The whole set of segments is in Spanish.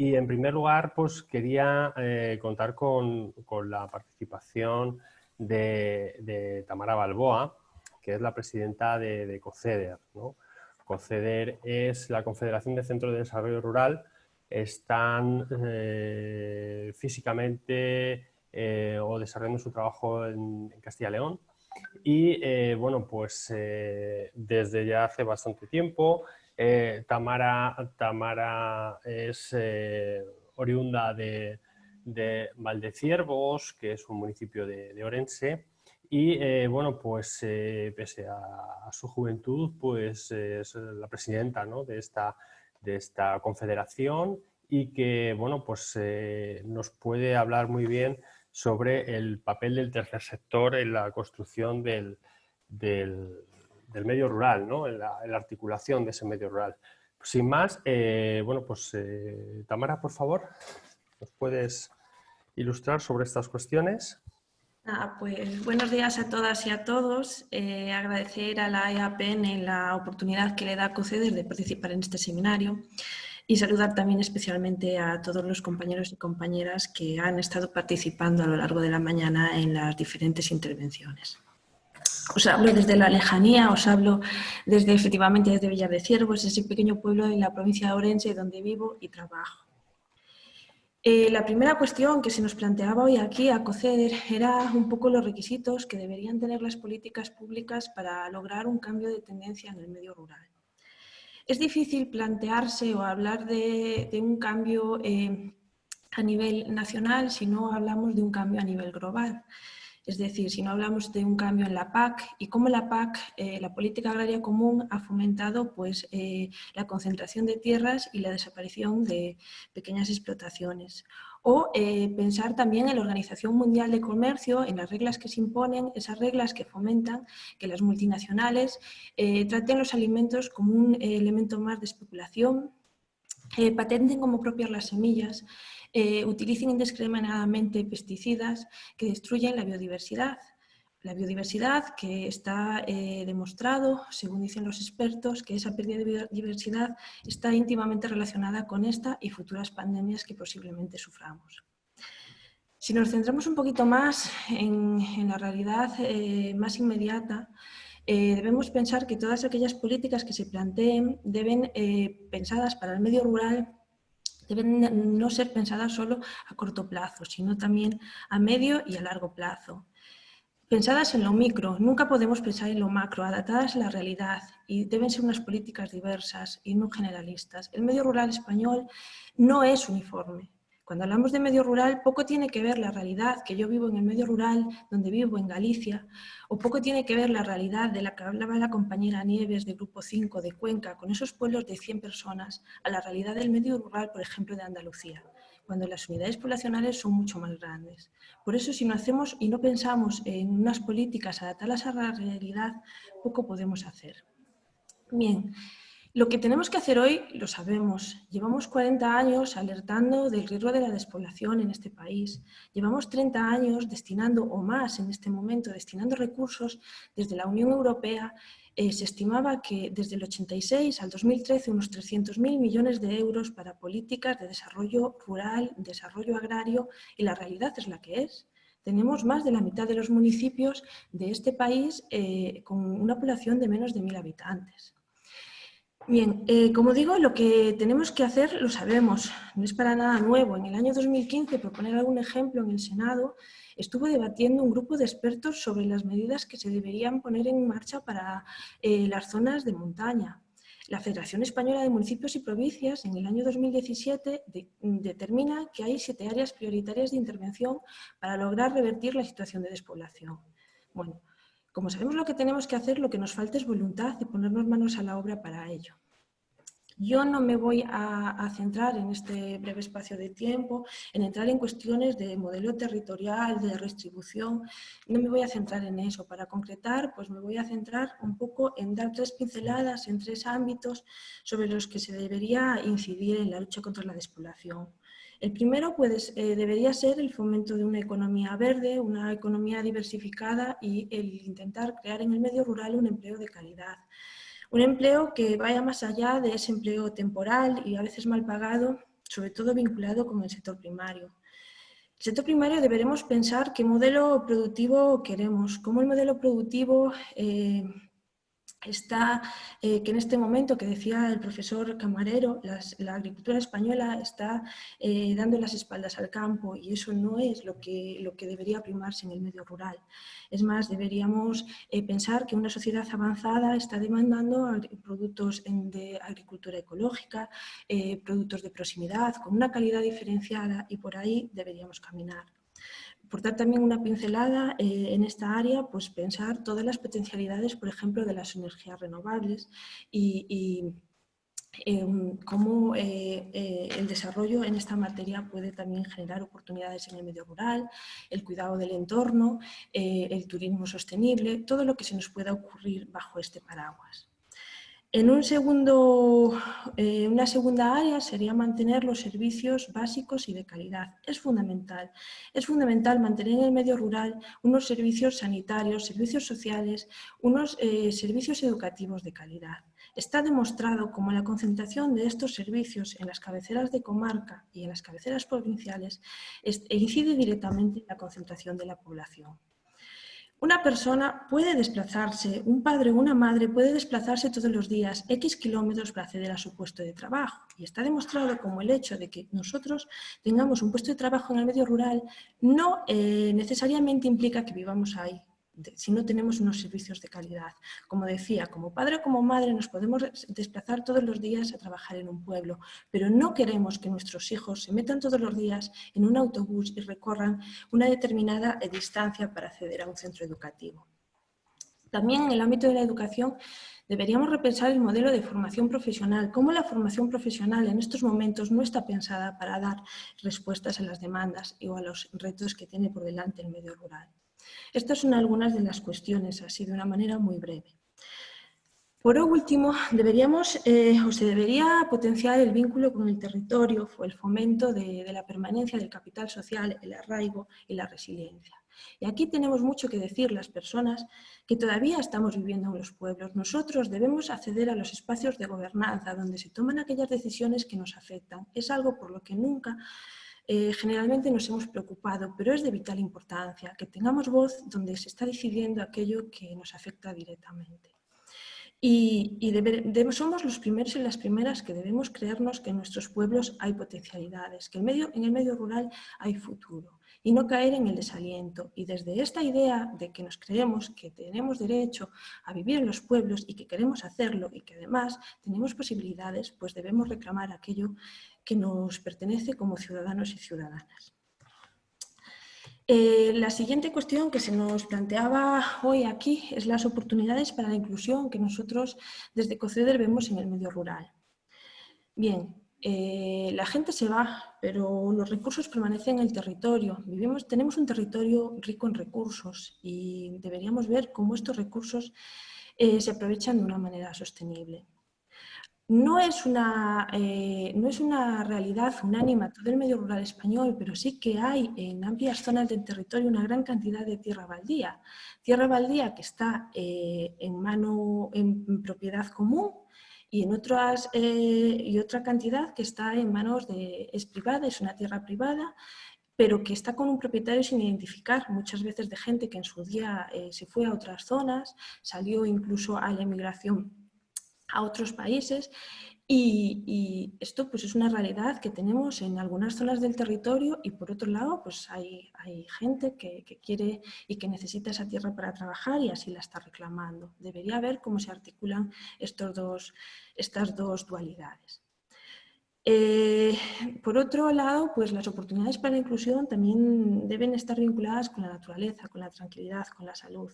Y en primer lugar, pues quería eh, contar con, la participación de, Tamara Balboa, que es la presidenta de, COCEDER. COCEDER es la Confederación de Centros de Desarrollo Rural. Están eh, físicamente eh, o desarrollando su trabajo en, Castilla y León. Y bueno, pues desde ya hace bastante tiempo eh, Tamara, Tamara es eh, oriunda de, Valdeciervos, que es un municipio de, Orense, y eh, bueno, pues pese a, su juventud, pues es la presidenta de, esta, de esta confederación y que bueno, pues nos puede hablar muy bien sobre el papel del tercer sector en la construcción del medio rural, ¿no? en, la, articulación de ese medio rural. Sin más, eh, bueno, pues eh, Tamara, por favor, ¿nos puedes ilustrar sobre estas cuestiones? Ah, pues buenos días a todas y a todos. Eh, agradecer a la EAPN la oportunidad que le da a COCEDER de participar en este seminario y saludar también especialmente a todos los compañeros y compañeras que han estado participando a lo largo de la mañana en las diferentes intervenciones. Os hablo desde la lejanía, os hablo desde efectivamente desde Villar de Ciervos, ese pequeño pueblo en la provincia de Orense donde vivo y trabajo. Eh, la primera cuestión que se nos planteaba hoy aquí a COCEDER era un poco los requisitos que deberían tener las políticas públicas para lograr un cambio de tendencia en el medio rural. Es difícil plantearse o hablar de, un cambio eh, a nivel nacional si no hablamos de un cambio a nivel global. Es decir, si no hablamos de un cambio en la PAC y cómo la PAC, eh, la Política Agraria Común, ha fomentado pues, eh, la concentración de tierras y la desaparición de pequeñas explotaciones. O eh, pensar también en la Organización Mundial de Comercio, en las reglas que se imponen, esas reglas que fomentan que las multinacionales traten los alimentos como un elemento más de especulación, patenten como propias las semillas, eh, utilicen indiscriminadamente pesticidas que destruyen la biodiversidad. La biodiversidad que está eh, demostrado, según dicen los expertos, que esa pérdida de biodiversidad está íntimamente relacionada con esta y futuras pandemias que posiblemente suframos. Si nos centramos un poquito más en, la realidad eh, más inmediata, debemos pensar que todas aquellas políticas que se planteen deben, pensadas para el medio rural, deben no ser pensadas solo a corto plazo, sino también a medio y a largo plazo. Pensadas en lo micro, nunca podemos pensar en lo macro, adaptadas a la realidad y deben ser unas políticas diversas y no generalistas. El medio rural español no es uniforme, cuando hablamos de medio rural, poco tiene que ver la realidad, que yo vivo en el medio rural, donde vivo en Galicia, o poco tiene que ver la realidad de la que hablaba la compañera Nieves de Grupo 5 de Cuenca, con esos pueblos de 100 personas, a la realidad del medio rural, por ejemplo, de Andalucía, cuando las unidades poblacionales son mucho más grandes. Por eso, si no hacemos y no pensamos en unas políticas adaptadas a la realidad, poco podemos hacer. Bien, lo que tenemos que hacer hoy lo sabemos. Llevamos 40 años alertando del riesgo de la despoblación en este país. Llevamos 30 años destinando, o más en este momento, destinando recursos desde la Unión Europea. Eh, se estimaba que desde el 86 al 2013 unos 300.000 millones de euros para políticas de desarrollo rural, desarrollo agrario, y la realidad es la que es. Tenemos más de la mitad de los municipios de este país eh, con una población de menos de 1.000 habitantes. Bien, eh, como digo, lo que tenemos que hacer lo sabemos, no es para nada nuevo. En el año 2015, por poner algún ejemplo, en el Senado estuvo debatiendo un grupo de expertos sobre las medidas que se deberían poner en marcha para eh, las zonas de montaña. La Federación Española de Municipios y Provincias en el año 2017 determina que hay siete áreas prioritarias de intervención para lograr revertir la situación de despoblación. Bueno, como sabemos lo que tenemos que hacer, lo que nos falta es voluntad y ponernos manos a la obra para ello. Yo no me voy a, centrar en este breve espacio de tiempo en entrar en cuestiones de modelo territorial, de redistribución, no me voy a centrar en eso. Para concretar, pues me voy a centrar un poco en dar tres pinceladas en tres ámbitos sobre los que se debería incidir en la lucha contra la despoblación. El primero pues, eh, debería ser el fomento de una economía verde, una economía diversificada y el intentar crear en el medio rural un empleo de calidad. Un empleo que vaya más allá de ese empleo temporal y a veces mal pagado sobre todo vinculado con el sector primario. El sector primario deberemos pensar qué modelo productivo queremos, cómo el modelo productivo eh, está, eh, que en este momento, que decía el profesor Camarero, la agricultura española está eh, dando las espaldas al campo y eso no es lo que, lo que debería primarse en el medio rural. Es más, deberíamos eh, pensar que una sociedad avanzada está demandando productos de agricultura ecológica, productos de proximidad, con una calidad diferenciada y por ahí deberíamos caminar por dar también una pincelada eh, en esta área, pues pensar todas las potencialidades, por ejemplo, de las energías renovables y, em, cómo eh, eh, el desarrollo en esta materia puede también generar oportunidades en el medio rural, el cuidado del entorno, el turismo sostenible, todo lo que se nos pueda ocurrir bajo este paraguas. En un segundo, eh, una segunda área sería mantener los servicios básicos y de calidad. Es fundamental. Es fundamental mantener en el medio rural unos servicios sanitarios, servicios sociales, unos eh, servicios educativos de calidad. Está demostrado como la concentración de estos servicios en las cabeceras de comarca y en las cabeceras provinciales incide directamente en la concentración de la población. Una persona puede desplazarse, un padre o una madre puede desplazarse todos los días X kilómetros para acceder a su puesto de trabajo. Y está demostrado como el hecho de que nosotros tengamos un puesto de trabajo en el medio rural no eh, necesariamente implica que vivamos ahí si no tenemos unos servicios de calidad. Como decía, como padre o como madre nos podemos desplazar todos los días a trabajar en un pueblo, pero no queremos que nuestros hijos se metan todos los días en un autobús y recorran una determinada distancia para acceder a un centro educativo. También en el ámbito de la educación deberíamos repensar el modelo de formación profesional, cómo la formación profesional en estos momentos no está pensada para dar respuestas a las demandas o a los retos que tiene por delante el medio rural. Estas son algunas de las cuestiones, así de una manera muy breve. Por último, deberíamos eh, o se debería potenciar el vínculo con el territorio el fomento de, de, la permanencia del capital social, el arraigo y la resiliencia. Y aquí tenemos mucho que decir las personas que todavía estamos viviendo en los pueblos. Nosotros debemos acceder a los espacios de gobernanza donde se toman aquellas decisiones que nos afectan. Es algo por lo que nunca eh, generalmente nos hemos preocupado, pero es de vital importancia que tengamos voz donde se está decidiendo aquello que nos afecta directamente. Y, somos los primeros y las primeras que debemos creernos que en nuestros pueblos hay potencialidades, que en, el medio rural hay futuro y no caer en el desaliento. Y desde esta idea de que nos creemos que tenemos derecho a vivir en los pueblos y que queremos hacerlo y que además tenemos posibilidades, pues debemos reclamar aquello que nos pertenece como ciudadanos y ciudadanas. Eh, la siguiente cuestión que se nos planteaba hoy aquí es las oportunidades para la inclusión que nosotros desde COCEDER vemos en el medio rural. Bien, eh, la gente se va, pero los recursos permanecen en el territorio. Vivimos, tenemos un territorio rico en recursos y deberíamos ver cómo estos recursos eh, se aprovechan de una manera sostenible no es, una, eh, no es una realidad unánima todo el medio rural español, pero sí que hay en amplias zonas del territorio una gran cantidad de tierra baldía. Tierra baldía que está eh, en mano, en propiedad común y en otras eh, y otra cantidad que está en manos de es privada, es una tierra privada, pero que está con un propietario sin identificar, muchas veces de gente que en su día se fue a otras zonas, salió incluso a la emigración a otros países y, esto pues es una realidad que tenemos en algunas zonas del territorio y por otro lado pues hay, hay gente que, quiere y que necesita esa tierra para trabajar y así la está reclamando. Debería ver cómo se articulan estos dos, estas dos dualidades. Eh, por otro lado, pues las oportunidades para la inclusión también deben estar vinculadas con la naturaleza, con la tranquilidad, con la salud.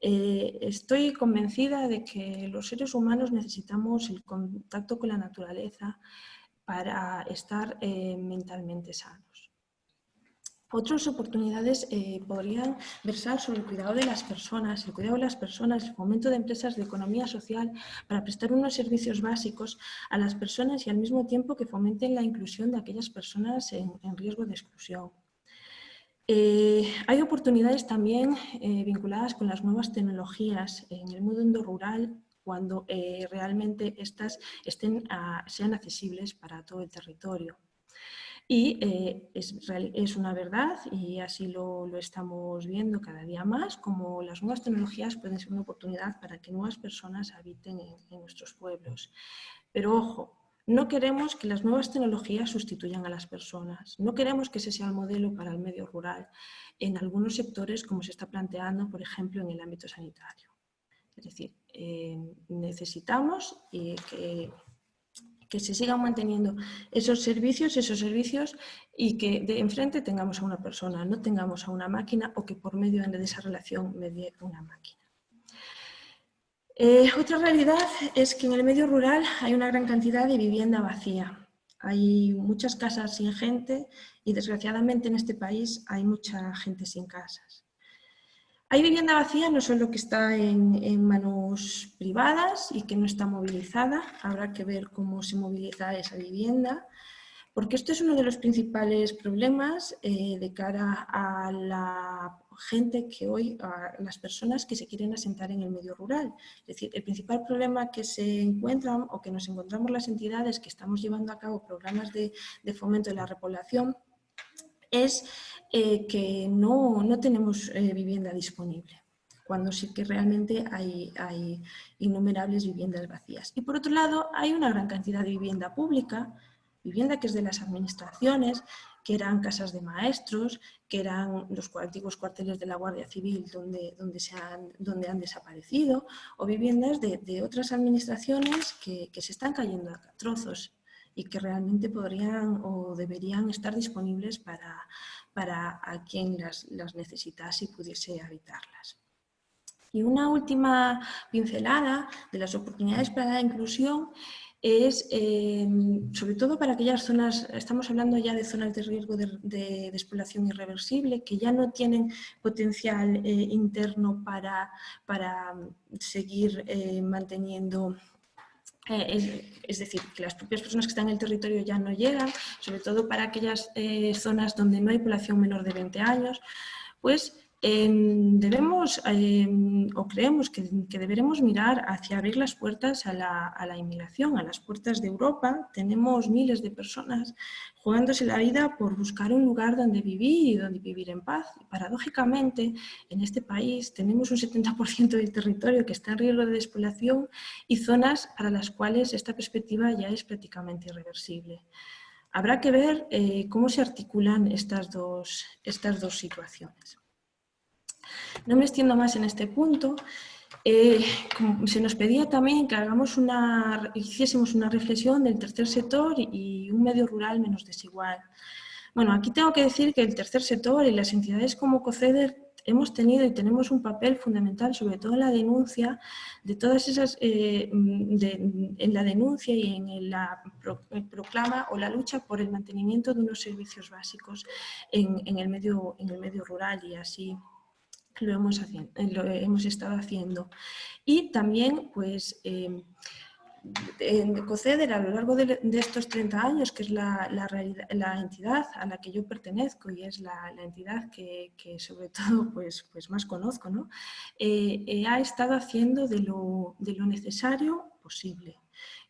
Eh, estoy convencida de que los seres humanos necesitamos el contacto con la naturaleza para estar eh, mentalmente sanos. Otras oportunidades eh, podrían versar sobre el cuidado de las personas, el cuidado de las personas, el fomento de empresas de economía social para prestar unos servicios básicos a las personas y al mismo tiempo que fomenten la inclusión de aquellas personas en riesgo de exclusión. Eh, hay oportunidades también eh, vinculadas con las nuevas tecnologías en el mundo rural cuando realmente estas sean accesibles para todo el territorio. Y eh, es, una verdad, y así lo, estamos viendo cada día más, como las nuevas tecnologías pueden ser una oportunidad para que nuevas personas habiten en, en nuestros pueblos. Pero ojo, no queremos que las nuevas tecnologías sustituyan a las personas. No queremos que ese sea el modelo para el medio rural en algunos sectores, como se está planteando, por ejemplo, en el ámbito sanitario. Es decir, eh, necesitamos que que se sigan manteniendo esos servicios, esos servicios y que de enfrente tengamos a una persona, no tengamos a una máquina o que por medio de esa relación medie una máquina. Eh, otra realidad es que en el medio rural hay una gran cantidad de vivienda vacía. Hay muchas casas sin gente y desgraciadamente en este país hay mucha gente sin casas. Hay vivienda vacía no solo que está en, manos privadas y que no está movilizada, habrá que ver cómo se moviliza esa vivienda, porque esto es uno de los principales problemas eh, de cara a la gente que hoy, a las personas que se quieren asentar en el medio rural. Es decir, el principal problema que se encuentran o que nos encontramos las entidades que estamos llevando a cabo programas de, de fomento de la repoblación es eh, que no, tenemos eh, vivienda disponible, cuando sí que realmente hay, hay innumerables viviendas vacías. Y por otro lado, hay una gran cantidad de vivienda pública, vivienda que es de las administraciones, que eran casas de maestros, que eran los antiguos cuarteles de la Guardia Civil donde, donde, se han, donde han desaparecido, o viviendas de, otras administraciones que, que, se están cayendo a trozos y que realmente podrían o deberían estar disponibles para, para a quien las, las necesitase y pudiese habitarlas. Y una última pincelada de las oportunidades para la inclusión es, eh, sobre todo para aquellas zonas, estamos hablando ya de zonas de riesgo de, despoblación irreversible, que ya no tienen potencial eh, interno para, para seguir eh, manteniendo eh, es, decir, que las propias personas que están en el territorio ya no llegan, sobre todo para aquellas eh, zonas donde no hay población menor de 20 años, pues Em, debemos em, o creemos que, deberemos mirar hacia abrir las puertas a la, inmigración, a las puertas de Europa. Tenemos miles de personas jugándose la vida por buscar un lugar donde vivir y donde vivir en paz. paradójicamente, en este país tenemos un 70% del territorio que está en riesgo de despoblación y zonas para las cuales esta perspectiva ya es prácticamente irreversible. Habrá que ver eh, cómo se articulan estas dos situaciones. No me extiendo más en este punto. Eh, se nos pedía también que hagamos una, hiciésemos una reflexión del tercer sector y un medio rural menos desigual. Bueno, aquí tengo que decir que el tercer sector y las entidades como COCEDER hemos tenido y tenemos un papel fundamental, sobre todo en la denuncia de todas esas, eh, en la denuncia y en la proclama o la lucha por el mantenimiento de unos servicios básicos en, el, medio, en el medio rural y así lo hemos, haciendo, lo hemos estado haciendo. Y también, pues, eh, en COCEDER a lo largo de, estos 30 años, que es la, la, entidad a la que yo pertenezco y es la, entidad que, sobre todo pues, pues más conozco, ¿no? Eh, eh, ha estado haciendo de lo, de lo necesario posible.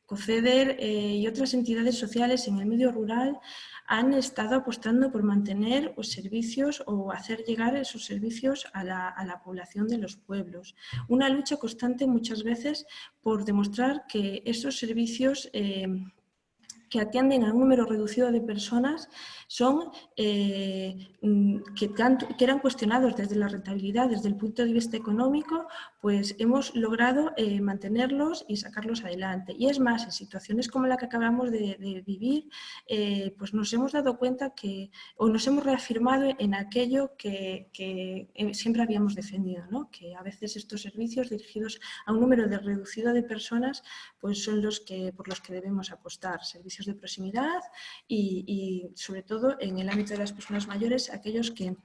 COCEDER y otras entidades sociales en el medio rural han estado apostando por mantener los servicios o hacer llegar esos servicios a la, población de los pueblos. Una lucha constante muchas veces por demostrar que esos servicios eh, que atienden a un número reducido de personas son eh, mm, que, que, eran cuestionados desde la rentabilidad, desde el punto de vista económico, pues hemos logrado eh, mantenerlos y sacarlos adelante. Y es más, en situaciones como la que acabamos de, vivir, eh, pues nos hemos dado cuenta que, o nos hemos reafirmado en aquello que, siempre habíamos defendido, ¿no? que a veces estos servicios dirigidos a un número de reducido de personas, pues son los que, por los que debemos apostar, servicios de proximidad y sobre todo en el ámbito de las personas mayores, aquellos que,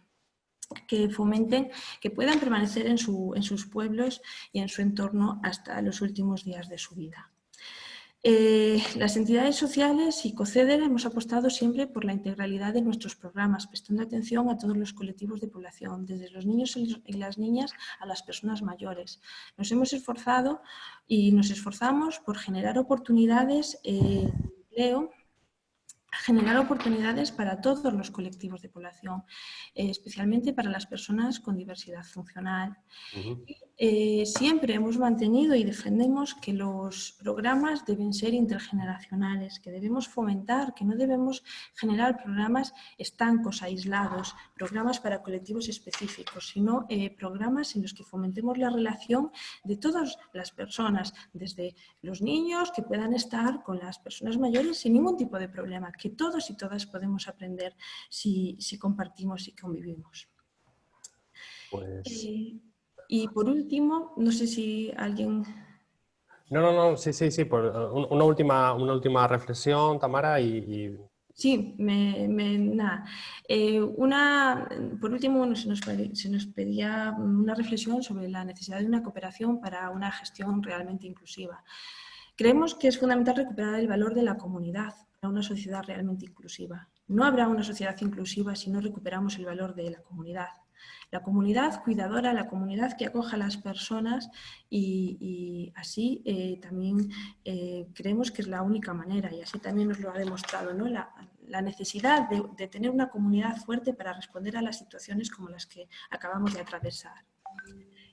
que fomenten que puedan permanecer en, sus pueblos y en su entorno hasta los últimos días de su vida. Eh, las entidades sociales y COCEDER hemos apostado siempre por la integralidad de nuestros programas, prestando atención a todos los colectivos de población, desde los niños y las niñas a las personas mayores. Nos hemos esforzado y nos esforzamos por generar oportunidades eh, empleo generar oportunidades para todos los colectivos de población, eh, especialmente para las personas con diversidad funcional. Eh, siempre hemos mantenido y defendemos que los programas deben ser intergeneracionales, que debemos fomentar, que no debemos generar programas estancos, aislados, programas para colectivos específicos, sino eh, programas en los que fomentemos la relación de todas las personas, desde los niños que puedan estar con las personas mayores sin ningún tipo de problema, que todos y todas podemos aprender si, compartimos y convivimos. Pues... Eh, y por último, no sé si alguien... No, no, no, sí, sí, sí, por, una, última, una última reflexión, Tamara, y... Sí, me, nada. Eh, una, por último, se nos, se nos pedía una reflexión sobre la necesidad de una cooperación para una gestión realmente inclusiva. Creemos que es fundamental recuperar el valor de la comunidad para una sociedad realmente inclusiva. No habrá una sociedad inclusiva si no recuperamos el valor de la comunidad. La comunidad cuidadora, la comunidad que acoja a las personas y, así eh, también eh, creemos que es la única manera y así también nos lo ha demostrado ¿no? la, necesidad de, de tener una comunidad fuerte para responder a las situaciones como las que acabamos de atravesar.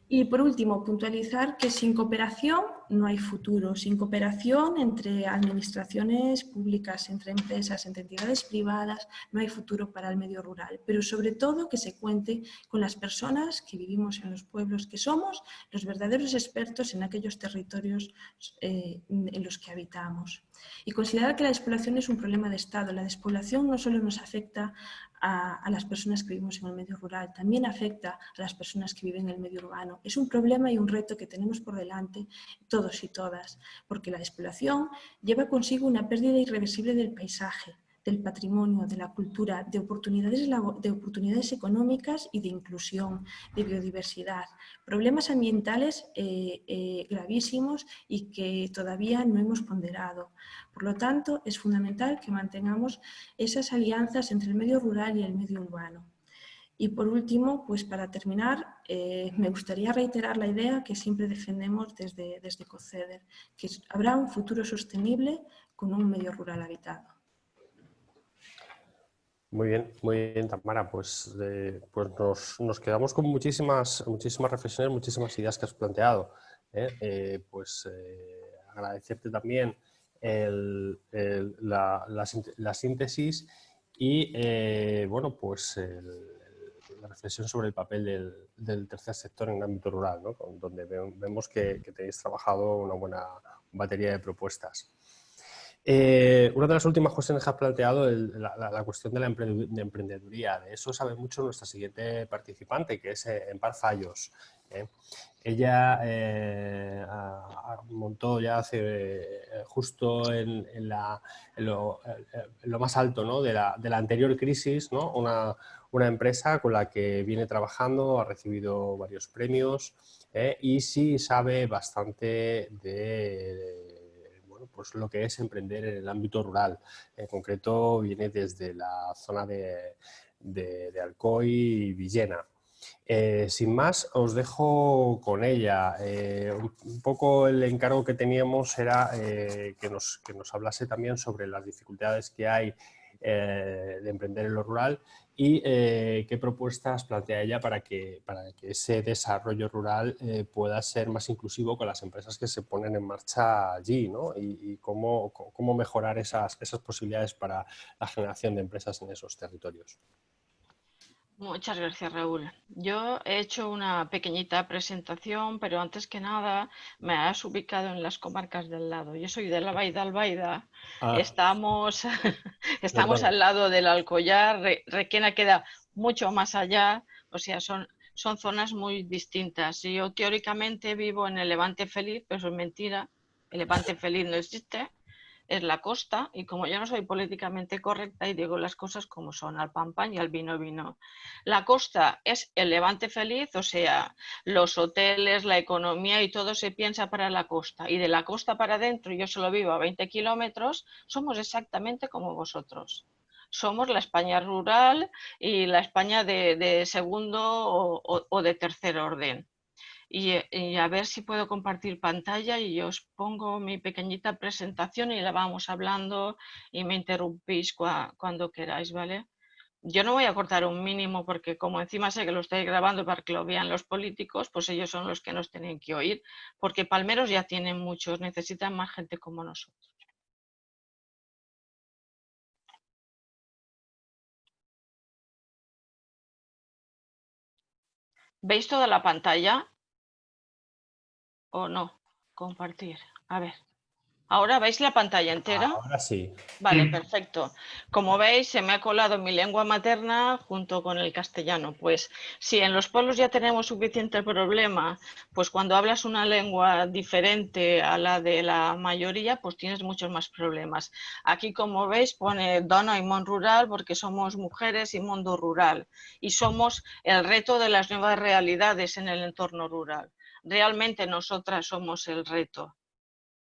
Y por último, puntualizar que sin cooperación no hay futuro. Sin cooperación entre administraciones públicas, entre empresas, entre entidades privadas, no hay futuro para el medio rural. Pero sobre todo que se cuente con las personas que vivimos en los pueblos, que somos los verdaderos expertos en aquellos territorios eh, en los que habitamos. Y considerar que la despoblación es un problema de Estado. La despoblación no solo nos afecta a, las personas que vivimos en el medio rural, también afecta a las personas que viven en el medio urbano. Es un problema y un reto que tenemos por delante todos y todas, porque la despoblación lleva consigo una pérdida irreversible del paisaje, del patrimonio, de la cultura, de oportunidades, de oportunidades económicas y de inclusión, de biodiversidad. Problemas ambientales eh, eh, gravísimos y que todavía no hemos ponderado. Por lo tanto, es fundamental que mantengamos esas alianzas entre el medio rural y el medio urbano. Y por último, pues para terminar, eh, me gustaría reiterar la idea que siempre defendemos desde, desde COCEDER, que habrá un futuro sostenible con un medio rural habitado. Muy bien, muy bien, Tamara. Pues, eh, pues nos, quedamos con muchísimas, muchísimas reflexiones, muchísimas ideas que has planteado. ¿eh? Eh, pues agradecerte también la, síntesis y bueno, pues la reflexión sobre el papel del, tercer sector en el ámbito rural, ¿no? donde vemos que tenéis trabajado una buena batería de propuestas. Eh, una de las últimas cuestiones que has planteado es la, cuestión de la emprendeduría. De eso sabe mucho nuestra siguiente participante, que es eh, Empar Fallos. ¿eh? Ella montó ya hace justo en, lo, más alto de, la, anterior crisis una, una, empresa con la que viene trabajando, ha recibido varios premios y sí sabe bastante de pues lo que es emprender en el ámbito rural. En concreto viene desde la zona de, Alcoy y Villena. Eh, sin más, os dejo con ella. Eh, un poco el encargo que teníamos era eh, que, nos, que, nos, hablase también sobre las dificultades que hay de emprender en lo rural y eh, qué propuestas plantea ella para que, para que ese desarrollo rural eh, pueda ser más inclusivo con las empresas que se ponen en marcha allí ¿no? y, cómo, cómo, mejorar esas, esas posibilidades para la generación de empresas en esos territorios. Muchas gracias, Raúl. Yo he hecho una pequeñita presentación, pero antes que nada me has ubicado en las comarcas del lado. Yo soy de la Baida Albaida. Ah. Estamos, estamos al lado del Alcollar. Requena queda mucho más allá. O sea, son, son zonas muy distintas. Yo teóricamente vivo en el Levante Feliz, pero eso es mentira. El Levante Feliz no existe es la costa y como yo no soy políticamente correcta y digo las cosas como son, al pan pan y al vino vino. La costa es el levante feliz, o sea, los hoteles, la economía y todo se piensa para la costa. Y de la costa para adentro, yo solo vivo a 20 kilómetros, somos exactamente como vosotros. Somos la España rural y la España de, segundo o de tercer orden. Y, a ver si puedo compartir pantalla y os pongo mi pequeñita presentación y la vamos hablando y me interrumpís cuando queráis, ¿vale? Yo no voy a cortar un mínimo porque como encima sé que lo estoy grabando para que lo vean los políticos, pues ellos son los que nos tienen que oír, porque palmeros ya tienen muchos, necesitan más gente como nosotros. ¿Veis toda la pantalla? O no? Compartir. A ver. ¿Ahora veis la pantalla entera? Ahora sí. Vale, perfecto. Como veis, se me ha colado mi lengua materna junto con el castellano. Pues si en los pueblos ya tenemos suficiente problema, pues cuando hablas una lengua diferente a la de la mayoría, pues tienes muchos más problemas. Aquí, como veis, pone dona y mon rural porque somos mujeres y mundo rural. Y somos el reto de las nuevas realidades en el entorno rural realmente nosotras somos el reto,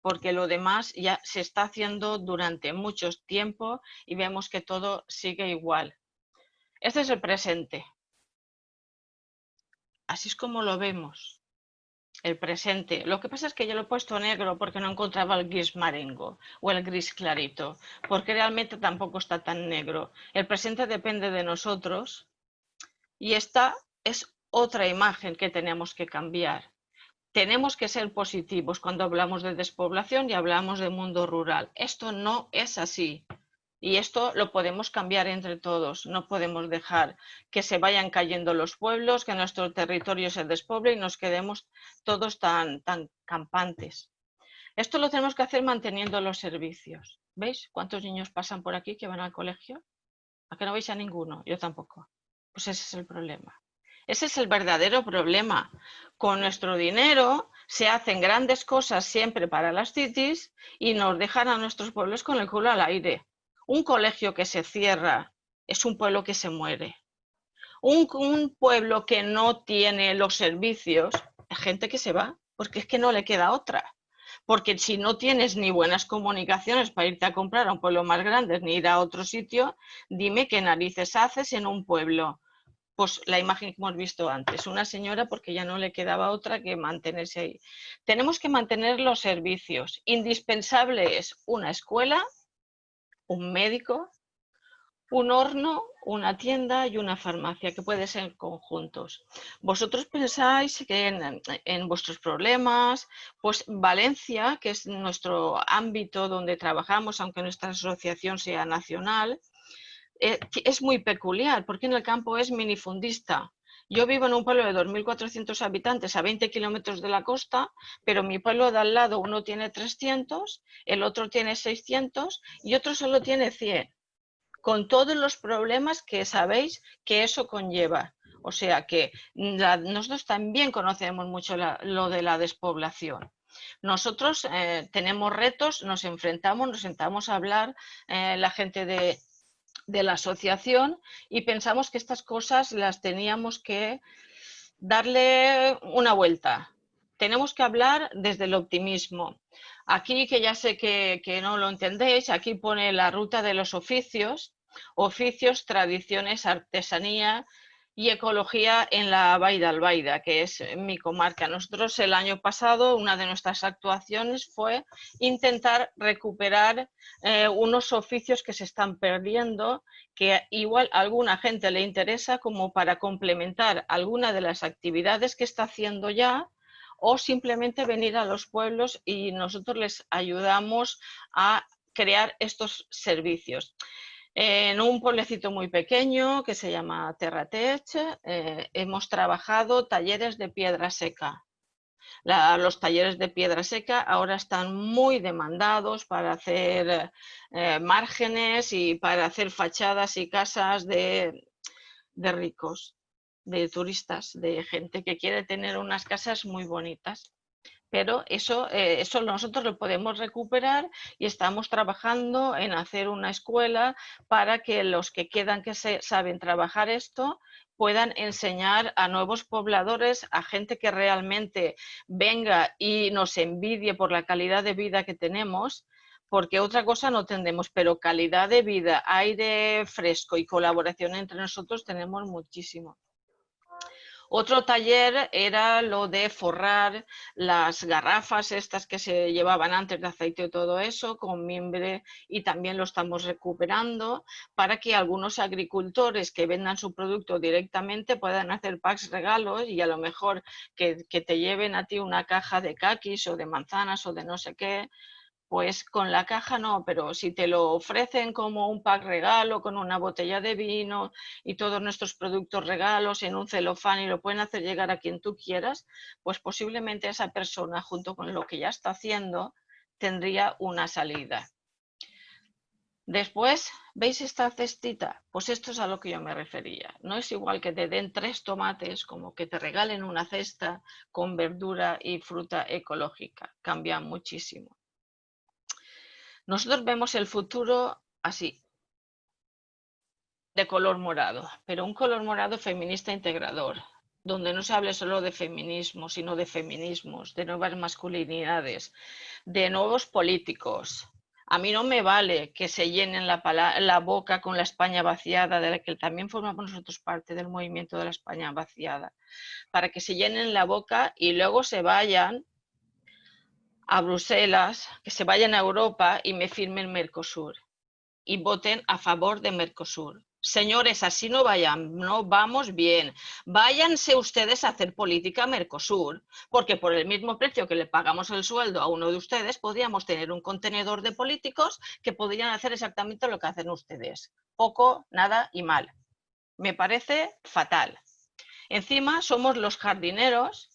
porque lo demás ya se está haciendo durante mucho tiempo y vemos que todo sigue igual. Este es el presente. Así es como lo vemos, el presente. Lo que pasa es que yo lo he puesto negro porque no encontraba el gris marengo o el gris clarito, porque realmente tampoco está tan negro. El presente depende de nosotros y esta es otra imagen que tenemos que cambiar tenemos que ser positivos cuando hablamos de despoblación y hablamos de mundo rural. Esto no es así. Y esto lo podemos cambiar entre todos. No podemos dejar que se vayan cayendo los pueblos, que nuestro territorio se despoble y nos quedemos todos tan, tan campantes. Esto lo tenemos que hacer manteniendo los servicios. ¿Veis cuántos niños pasan por aquí que van al colegio? ¿A que no veis a ninguno? Yo tampoco. Pues ese es el problema. Ese es el verdadero problema. Con nuestro dinero se hacen grandes cosas siempre para las cities y nos dejan a nuestros pueblos con el culo al aire. Un colegio que se cierra es un pueblo que se muere. Un, pueblo que no tiene los servicios, es gente que se va, porque es que no le queda otra porque si no tienes ni buenas comunicaciones para irte a comprar a un pueblo más grande ni ir a otro sitio, dime qué narices haces en un pueblo pues la imagen que hemos visto antes, una señora porque ya no le quedaba otra que mantenerse ahí. Tenemos que mantener los servicios. Indispensable es una escuela, un médico, un horno, una tienda y una farmacia, que pueden ser conjuntos. Vosotros pensáis que en, en, vuestros problemas, pues Valencia, que es nuestro ámbito donde trabajamos, aunque nuestra asociación sea nacional, es muy peculiar, porque en el campo es minifundista. Yo vivo en un pueblo de 2.400 habitantes a 20 kilómetros de la costa, pero mi pueblo de al lado uno tiene 300, el otro tiene 600 y otro solo tiene 100, con todos los problemas que sabéis que eso conlleva. O sea que nosotros también conocemos mucho lo de la despoblación. Nosotros eh, tenemos retos, nos enfrentamos, nos sentamos a hablar eh, la gente de, de la asociación y pensamos que estas cosas las teníamos que darle una vuelta. Tenemos que hablar desde el optimismo. Aquí, que ya sé que, que no lo entendéis, aquí pone la ruta de los oficios, oficios, tradiciones, artesanía, y ecología en la Baida Albaida, que es mi comarca. Nosotros el año pasado una de nuestras actuaciones fue intentar recuperar eh, unos oficios que se están perdiendo, que igual a alguna gente le interesa como para complementar alguna de las actividades que está haciendo ya o simplemente venir a los pueblos y nosotros les ayudamos a crear estos servicios en un pueblecito muy pequeño que se llama Terratech eh, hemos trabajado talleres de piedra seca. los talleres de piedra seca ahora están muy demandados para hacer eh, márgenes y para hacer fachadas y casas de, de ricos, de turistas, de gente que quiere tener unas casas muy bonitas pero eso, eh, eso nosotros lo podemos recuperar y estamos trabajando en hacer una escuela para que los que quedan que se, saben trabajar esto puedan enseñar a nuevos pobladores, a gente que realmente venga y nos envidie por la calidad de vida que tenemos, porque otra cosa no tendemos, pero calidad de vida, aire fresco y colaboración entre nosotros tenemos muchísimo. Otro taller era lo de forrar las garrafas estas que se llevaban antes de aceite y todo eso con mimbre y también lo estamos recuperando para que algunos agricultores que vendan su producto directamente puedan hacer packs regalos y a lo mejor que, que te lleven a ti una caja de caquis o de manzanas o de no sé qué pues con la caja no, pero si te lo ofrecen como un pack regalo con una botella de vino y todos nuestros productos regalos en un celofán y lo pueden hacer llegar a quien tú quieras, pues posiblemente esa persona junto con lo que ya está haciendo tendría una salida. Después, ¿veis esta cestita? Pues esto es a lo que yo me refería. No es igual que te den tres tomates como que te regalen una cesta con verdura y fruta ecológica. Cambia muchísimo. Nosotros vemos el futuro así, de color morado, pero un color morado feminista integrador, donde no se hable solo de feminismo, sino de feminismos, de nuevas masculinidades, de nuevos políticos. A mí no me vale que se llenen la, la boca con la España vaciada, de la que también formamos nosotros parte del movimiento de la España vaciada, para que se llenen la boca y luego se vayan a Bruselas, que se vayan a Europa y me firmen Mercosur y voten a favor de Mercosur. Señores, así no vayan, no vamos bien. Váyanse ustedes a hacer política Mercosur, porque por el mismo precio que le pagamos el sueldo a uno de ustedes, podríamos tener un contenedor de políticos que podrían hacer exactamente lo que hacen ustedes. Poco, nada y mal. Me parece fatal. Encima somos los jardineros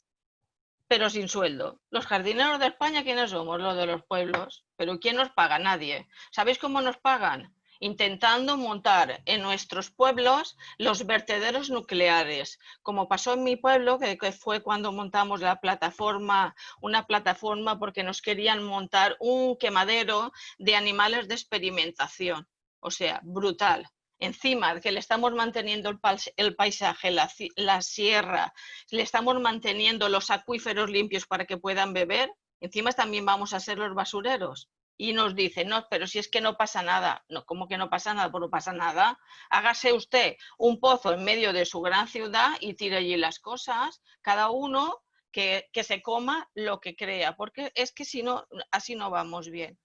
pero sin sueldo. Los jardineros de España, ¿quiénes somos? Los de los pueblos. Pero ¿quién nos paga? Nadie. ¿Sabéis cómo nos pagan? Intentando montar en nuestros pueblos los vertederos nucleares, como pasó en mi pueblo, que, fue cuando montamos la plataforma, una plataforma porque nos querían montar un quemadero de animales de experimentación. O sea, brutal encima que le estamos manteniendo el, paisaje, la, sierra, le estamos manteniendo los acuíferos limpios para que puedan beber, encima también vamos a ser los basureros. Y nos dice, no, pero si es que no pasa nada. No, ¿cómo que no pasa nada? Pues no pasa nada. Hágase usted un pozo en medio de su gran ciudad y tire allí las cosas, cada uno que, que se coma lo que crea, porque es que si no, así no vamos bien.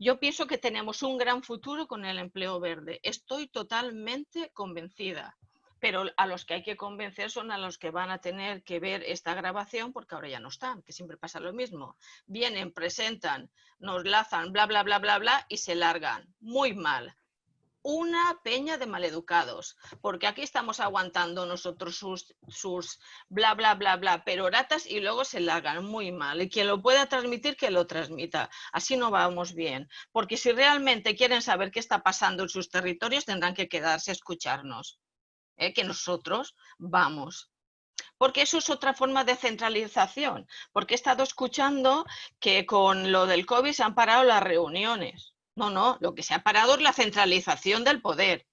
Yo pienso que tenemos un gran futuro con el empleo verde. Estoy totalmente convencida. Pero a los que hay que convencer son a los que van a tener que ver esta grabación porque ahora ya no están, que siempre pasa lo mismo. Vienen, presentan, nos lazan, bla, bla, bla, bla, bla y se largan. Muy mal una peña de maleducados, porque aquí estamos aguantando nosotros sus, sus bla, bla, bla, bla, peroratas y luego se largan muy mal. Y quien lo pueda transmitir, que lo transmita. Así no vamos bien, porque si realmente quieren saber qué está pasando en sus territorios, tendrán que quedarse a escucharnos, ¿eh? que nosotros vamos porque eso es otra forma de centralización, porque he estado escuchando que con lo del COVID se han parado las reuniones. No, no, lo que se ha parado es la centralización del poder.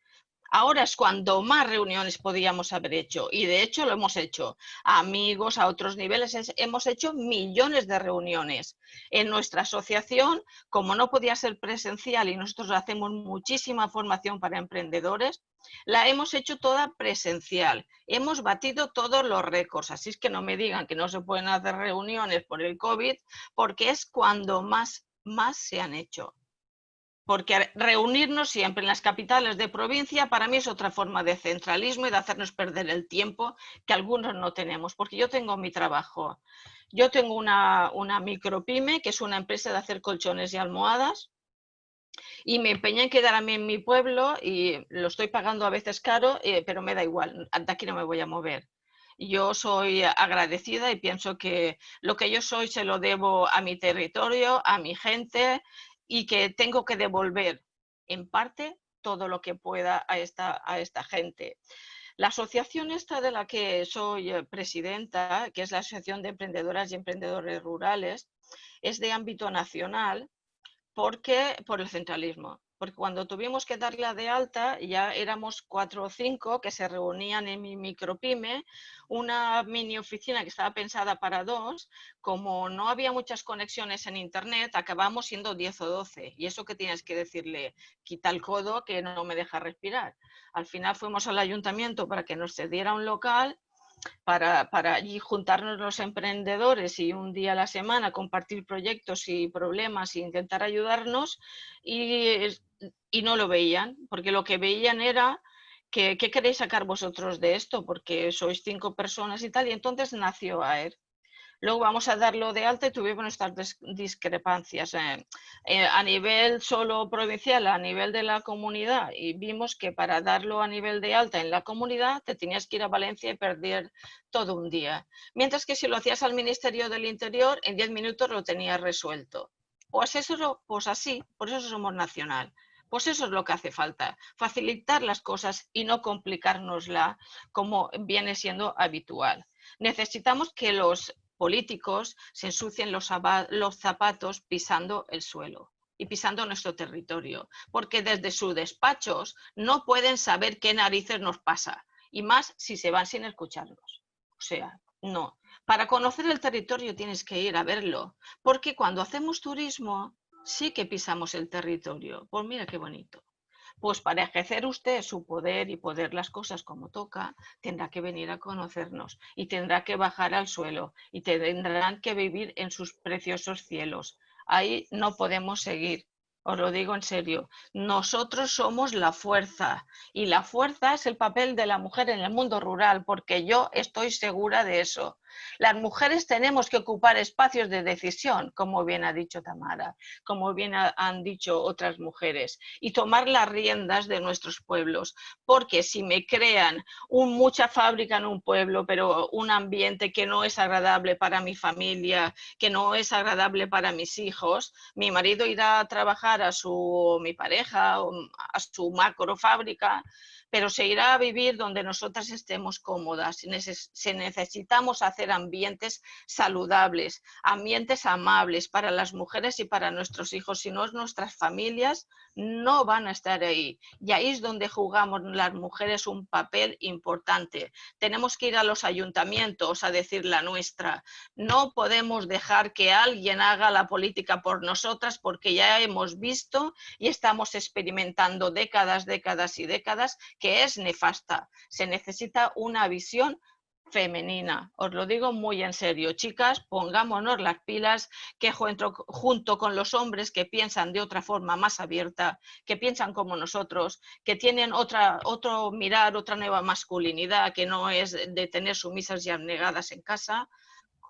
Ahora es cuando más reuniones podíamos haber hecho y de hecho lo hemos hecho. amigos, a otros niveles, hemos hecho millones de reuniones. En nuestra asociación, como no podía ser presencial y nosotros hacemos muchísima formación para emprendedores, la hemos hecho toda presencial. Hemos batido todos los récords, así es que no me digan que no se pueden hacer reuniones por el COVID, porque es cuando más, más se han hecho porque reunirnos siempre en las capitales de provincia para mí es otra forma de centralismo y de hacernos perder el tiempo que algunos no tenemos, porque yo tengo mi trabajo. Yo tengo una, una micropyme, que es una empresa de hacer colchones y almohadas, y me empeñé en quedarme en mi pueblo y lo estoy pagando a veces caro, eh, pero me da igual, de aquí no me voy a mover. Yo soy agradecida y pienso que lo que yo soy se lo debo a mi territorio, a mi gente y que tengo que devolver en parte todo lo que pueda a esta, a esta gente. La asociación esta de la que soy eh, presidenta, que es la Asociación de Emprendedoras y Emprendedores Rurales, es de ámbito nacional porque por el centralismo porque cuando tuvimos que darla de alta ya éramos cuatro o cinco que se reunían en mi micropyme, una mini oficina que estaba pensada para dos, como no había muchas conexiones en internet, acabamos siendo 10 o 12 y eso que tienes que decirle, quita el codo que no me deja respirar. Al final fuimos al ayuntamiento para que nos cediera un local para, para juntarnos los emprendedores y un día a la semana compartir proyectos y problemas e intentar ayudarnos y, y no lo veían, porque lo que veían era que, ¿qué queréis sacar vosotros de esto? Porque sois cinco personas y tal, y entonces nació AER. Luego vamos a darlo de alta y tuvimos nuestras discrepancias eh, eh, a nivel solo provincial, a nivel de la comunidad y vimos que para darlo a nivel de alta en la comunidad te tenías que ir a Valencia y perder todo un día. Mientras que si lo hacías al Ministerio del Interior, en 10 minutos lo tenías resuelto. Pues, eso, pues así, por eso somos nacional. Pues eso es lo que hace falta, facilitar las cosas y no complicárnosla como viene siendo habitual. Necesitamos que los políticos se ensucien los, zapatos pisando el suelo y pisando nuestro territorio, porque desde sus despachos no pueden saber qué narices nos pasa, y más si se van sin escucharnos. O sea, no. Para conocer el territorio tienes que ir a verlo, porque cuando hacemos turismo sí que pisamos el territorio. Pues mira qué bonito. Pues para ejercer usted su poder y poder las cosas como toca, tendrá que venir a conocernos y tendrá que bajar al suelo y tendrán que vivir en sus preciosos cielos. Ahí no podemos seguir. Os lo digo en serio, nosotros somos la fuerza y la fuerza es el papel de la mujer en el mundo rural, porque yo estoy segura de eso. Las mujeres tenemos que ocupar espacios de decisión, como bien ha dicho Tamara, como bien han dicho otras mujeres, y tomar las riendas de nuestros pueblos, porque si me crean un, mucha fábrica en un pueblo, pero un ambiente que no es agradable para mi familia, que no es agradable para mis hijos, mi marido irá a trabajar a su, mi pareja, a su macro fábrica, pero se irá a vivir donde nosotras estemos cómodas. Se necesitamos hacer ambientes saludables, ambientes amables para las mujeres y para nuestros hijos, si no nuestras familias no van a estar ahí. Y ahí es donde jugamos las mujeres un papel importante. Tenemos que ir a los ayuntamientos a decir la nuestra. No podemos dejar que alguien haga la política por nosotras porque ya hemos visto y estamos experimentando décadas, décadas y décadas que es nefasta. Se necesita una visión femenina. Os lo digo muy en serio, chicas, pongámonos las pilas que junto, con los hombres que piensan de otra forma más abierta, que piensan como nosotros, que tienen otra, otro mirar, otra nueva masculinidad que no es de tener sumisas y abnegadas en casa,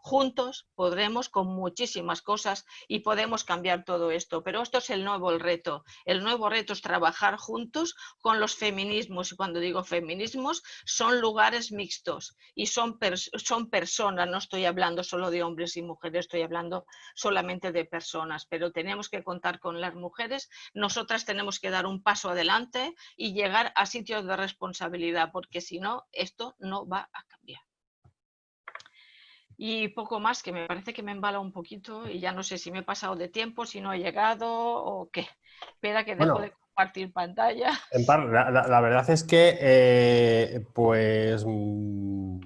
juntos podremos con muchísimas cosas y podemos cambiar todo esto. Pero esto es el nuevo reto. El nuevo reto es trabajar juntos con los feminismos. Y cuando digo feminismos, son lugares mixtos y son, son personas. No estoy hablando solo de hombres y mujeres, estoy hablando solamente de personas. Pero tenemos que contar con las mujeres. Nosotras tenemos que dar un paso adelante y llegar a sitios de responsabilidad, porque si no, esto no va a cambiar. Y poco más, que me parece que me embala un poquito y ya no sé si me he pasado de tiempo, si no he llegado o qué. Espera que dejo de compartir pantalla. la, verdad es que, eh, pues, mm,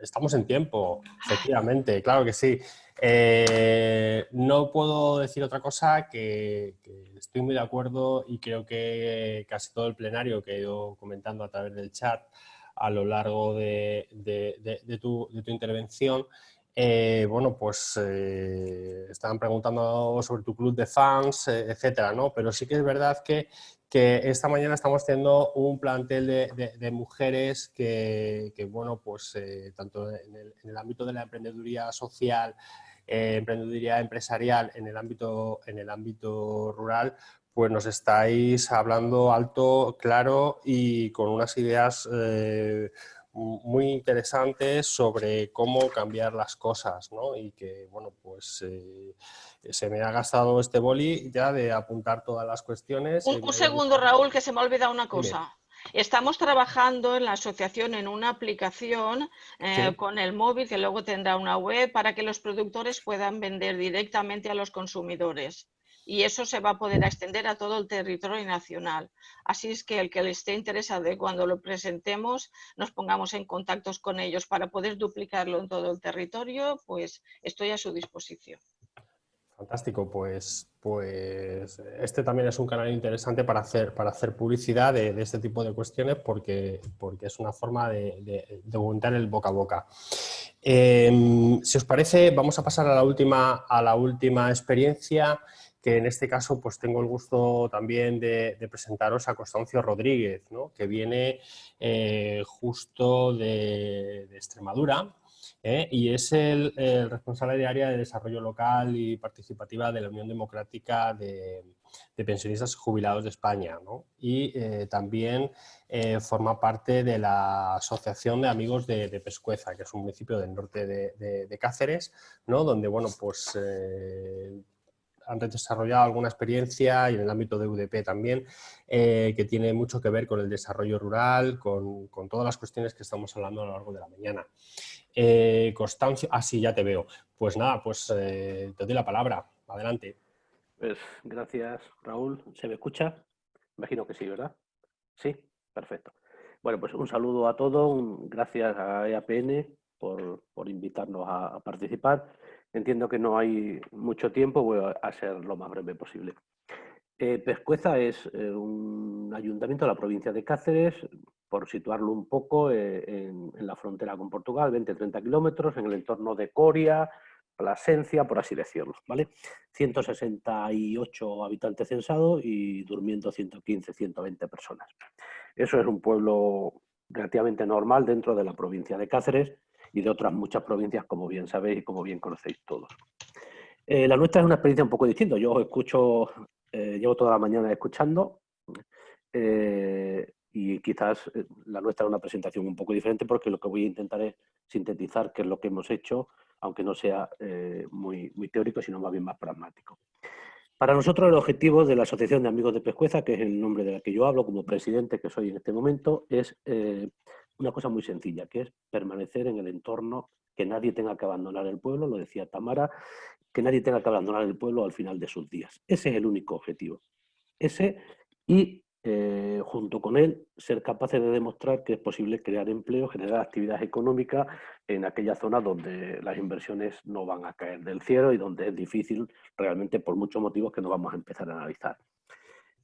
estamos en tiempo, efectivamente, claro que sí. Eh, no puedo decir otra cosa que, estoy muy de acuerdo y creo que casi todo el plenario que he ido comentando a través del chat a lo largo de, tu, intervención. Eh, bueno, pues eh, estaban preguntando sobre tu club de fans, eh, etcétera, ¿no? Pero sí que es verdad que, esta mañana estamos teniendo un plantel de, mujeres que, bueno, pues tanto en el, ámbito de la emprendeduría social, emprendeduría empresarial, en el ámbito, en el ámbito rural, pues nos estáis hablando alto, claro y con unas ideas eh, muy interesantes sobre cómo cambiar las cosas, ¿no? Y que, bueno, pues eh, se me ha gastado este boli ya de apuntar todas las cuestiones. Un, segundo, Raúl, que se me ha olvidado una cosa. Estamos trabajando en la asociación en una aplicación eh, con el móvil que luego tendrá una web para que los productores puedan vender directamente a los consumidores y eso se va a poder extender a todo el territorio nacional. Así es que el que le esté interesado de cuando lo presentemos nos pongamos en contacto con ellos para poder duplicarlo en todo el territorio, pues estoy a su disposición. Fantástico, pues, pues este también es un canal interesante para hacer, para hacer publicidad de, este tipo de cuestiones porque, porque es una forma de, de, aumentar el boca a boca. Em, si os parece, vamos a pasar a la última, a la última experiencia que en este caso pues tengo el gusto también de, presentaros a Constancio Rodríguez, que viene eh, justo de, Extremadura ¿eh? y es el, responsable de área de desarrollo local y participativa de la Unión Democrática de, Pensionistas Jubilados de España y eh, también forma parte de la Asociación de Amigos de, Pescueza, que es un municipio del norte de, Cáceres, donde bueno, pues han desarrollado alguna experiencia y en el ámbito de UDP también, eh, que tiene mucho que ver con el desarrollo rural, con, todas las cuestiones que estamos hablando a lo largo de la mañana. Eh, Constancio, ah sí, ya te veo. Pues nada, pues eh, te doy la palabra. Adelante. Pues gracias, Raúl. ¿Se me escucha? Imagino que sí, ¿verdad? Sí, perfecto. Bueno, pues un saludo a todos, gracias a EAPN por, invitarnos a participar Entiendo que no hay mucho tiempo, voy a ser lo más breve posible. Eh, Pescueza es eh, un ayuntamiento de la provincia de Cáceres, por situarlo un poco eh, en, la frontera con Portugal, 20-30 kilómetros, en el entorno de Coria, Plasencia, por así decirlo. ¿vale? 168 habitantes censados y durmiendo 115-120 personas. Eso es un pueblo relativamente normal dentro de la provincia de Cáceres, y de otras muchas provincias, como bien sabéis y como bien conocéis todos. Eh, la nuestra es una experiencia un poco distinta. Yo escucho, eh, llevo toda la mañana escuchando eh, y quizás la nuestra es una presentación un poco diferente porque lo que voy a intentar es sintetizar qué es lo que hemos hecho, aunque no sea muy, muy teórico, sino más bien más pragmático. Para nosotros el objetivo de la Asociación de Amigos de Pescueza, que es el nombre de la que yo hablo como presidente que soy en este momento, es una cosa muy sencilla, que es permanecer en el entorno, que nadie tenga que abandonar el pueblo, lo decía Tamara, que nadie tenga que abandonar el pueblo al final de sus días. Ese es el único objetivo. Ese y eh, junto con él ser capaces de demostrar que es posible crear empleo, generar actividad económica en aquella zona donde las inversiones no van a caer del cielo y donde es difícil realmente por muchos motivos que no vamos a empezar a analizar.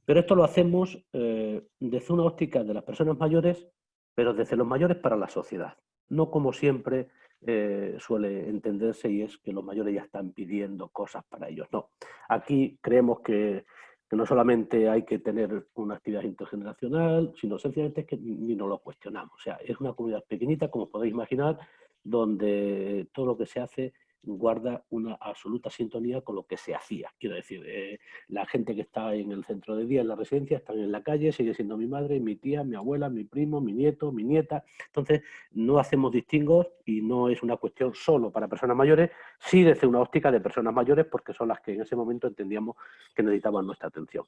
Pero esto lo hacemos eh, desde una óptica de las personas mayores pero desde los mayores para la sociedad. No como siempre eh, suele entenderse y es que los mayores ya están pidiendo cosas para ellos. No, aquí creemos que, que no solamente hay que tener una actividad intergeneracional, sino sencillamente es que ni nos lo cuestionamos. O sea, es una comunidad pequeñita, como podéis imaginar, donde todo lo que se hace guarda una absoluta sintonía con lo que se hacía. Quiero decir, eh, la gente que está en el centro de día, en la residencia, están en la calle, sigue siendo mi madre, mi tía, mi abuela, mi primo, mi nieto, mi nieta. Entonces, no hacemos distingos y no es una cuestión solo para personas mayores, sí desde una óptica de personas mayores, porque son las que en ese momento entendíamos que necesitaban nuestra atención.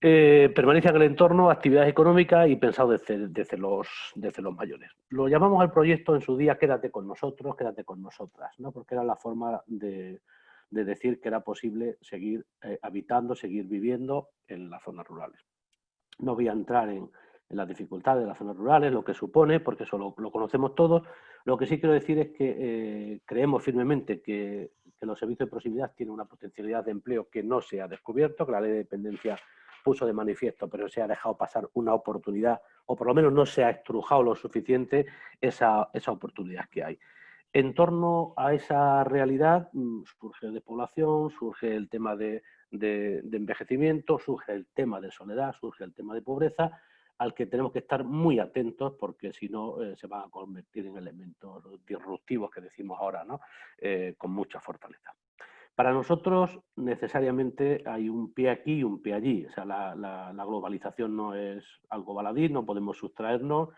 Eh, permanencia en el entorno, actividades económicas y pensado desde, los, desde los mayores. Lo llamamos al proyecto en su día Quédate con nosotros, quédate con nosotras, ¿no? porque era la forma de, decir que era posible seguir eh, habitando, seguir viviendo en las zonas rurales. No voy a entrar en, las dificultades de las zonas rurales, lo que supone, porque eso lo, conocemos todos. Lo que sí quiero decir es que eh, creemos firmemente que, que los servicios de proximidad tienen una potencialidad de empleo que no se ha descubierto, que la ley de dependencia puso de manifiesto, pero se ha dejado pasar una oportunidad, o por lo menos no se ha estrujado lo suficiente esa, esa oportunidad que hay. En torno a esa realidad mm, surge de población, surge el tema de, de, envejecimiento, surge el tema de soledad, surge el tema de pobreza, al que tenemos que estar muy atentos porque si no eh, se van a convertir en elementos disruptivos que decimos ahora, ¿no? Eh, con mucha fortaleza. Para nosotros necesariamente hay un pie aquí y un pie allí. O sea, la, globalización no es algo baladí, no podemos sustraernos,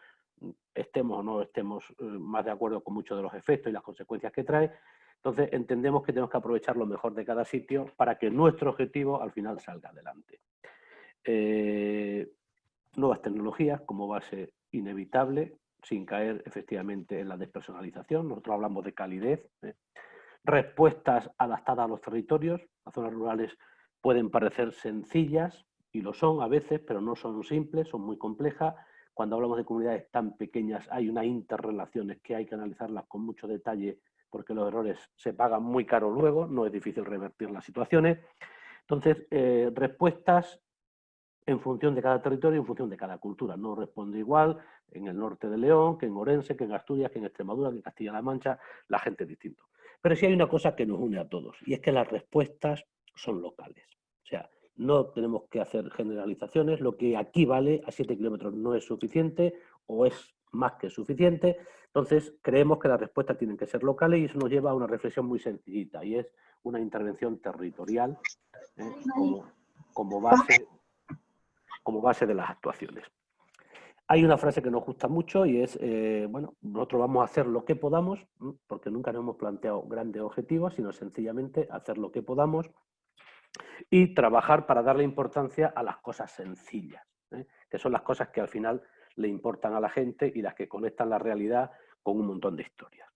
estemos o no estemos eh, más de acuerdo con muchos de los efectos y las consecuencias que trae. Entonces entendemos que tenemos que aprovechar lo mejor de cada sitio para que nuestro objetivo al final salga adelante. Eh, nuevas tecnologías como base inevitable, sin caer efectivamente en la despersonalización. Nosotros hablamos de calidez. ¿eh? Respuestas adaptadas a los territorios. Las zonas rurales pueden parecer sencillas, y lo son a veces, pero no son simples, son muy complejas. Cuando hablamos de comunidades tan pequeñas hay unas interrelaciones que hay que analizarlas con mucho detalle porque los errores se pagan muy caro luego, no es difícil revertir las situaciones. Entonces, eh, respuestas en función de cada territorio, en función de cada cultura. No responde igual en el norte de León, que en Orense, que en Asturias, que en Extremadura, que en Castilla-La Mancha, la gente es distinto. Pero sí hay una cosa que nos une a todos, y es que las respuestas son locales. O sea, no tenemos que hacer generalizaciones, lo que aquí vale a 7 kilómetros no es suficiente o es más que suficiente. Entonces, creemos que las respuestas tienen que ser locales y eso nos lleva a una reflexión muy sencillita y es una intervención territorial ¿eh? como, base, como base de las actuaciones. Hay una frase que nos gusta mucho y es, eh, bueno, nosotros vamos a hacer lo que podamos, porque nunca nos hemos planteado grandes objetivos, sino sencillamente hacer lo que podamos y trabajar para darle importancia a las cosas sencillas, ¿eh? que son las cosas que al final le importan a la gente y las que conectan la realidad con un montón de historias.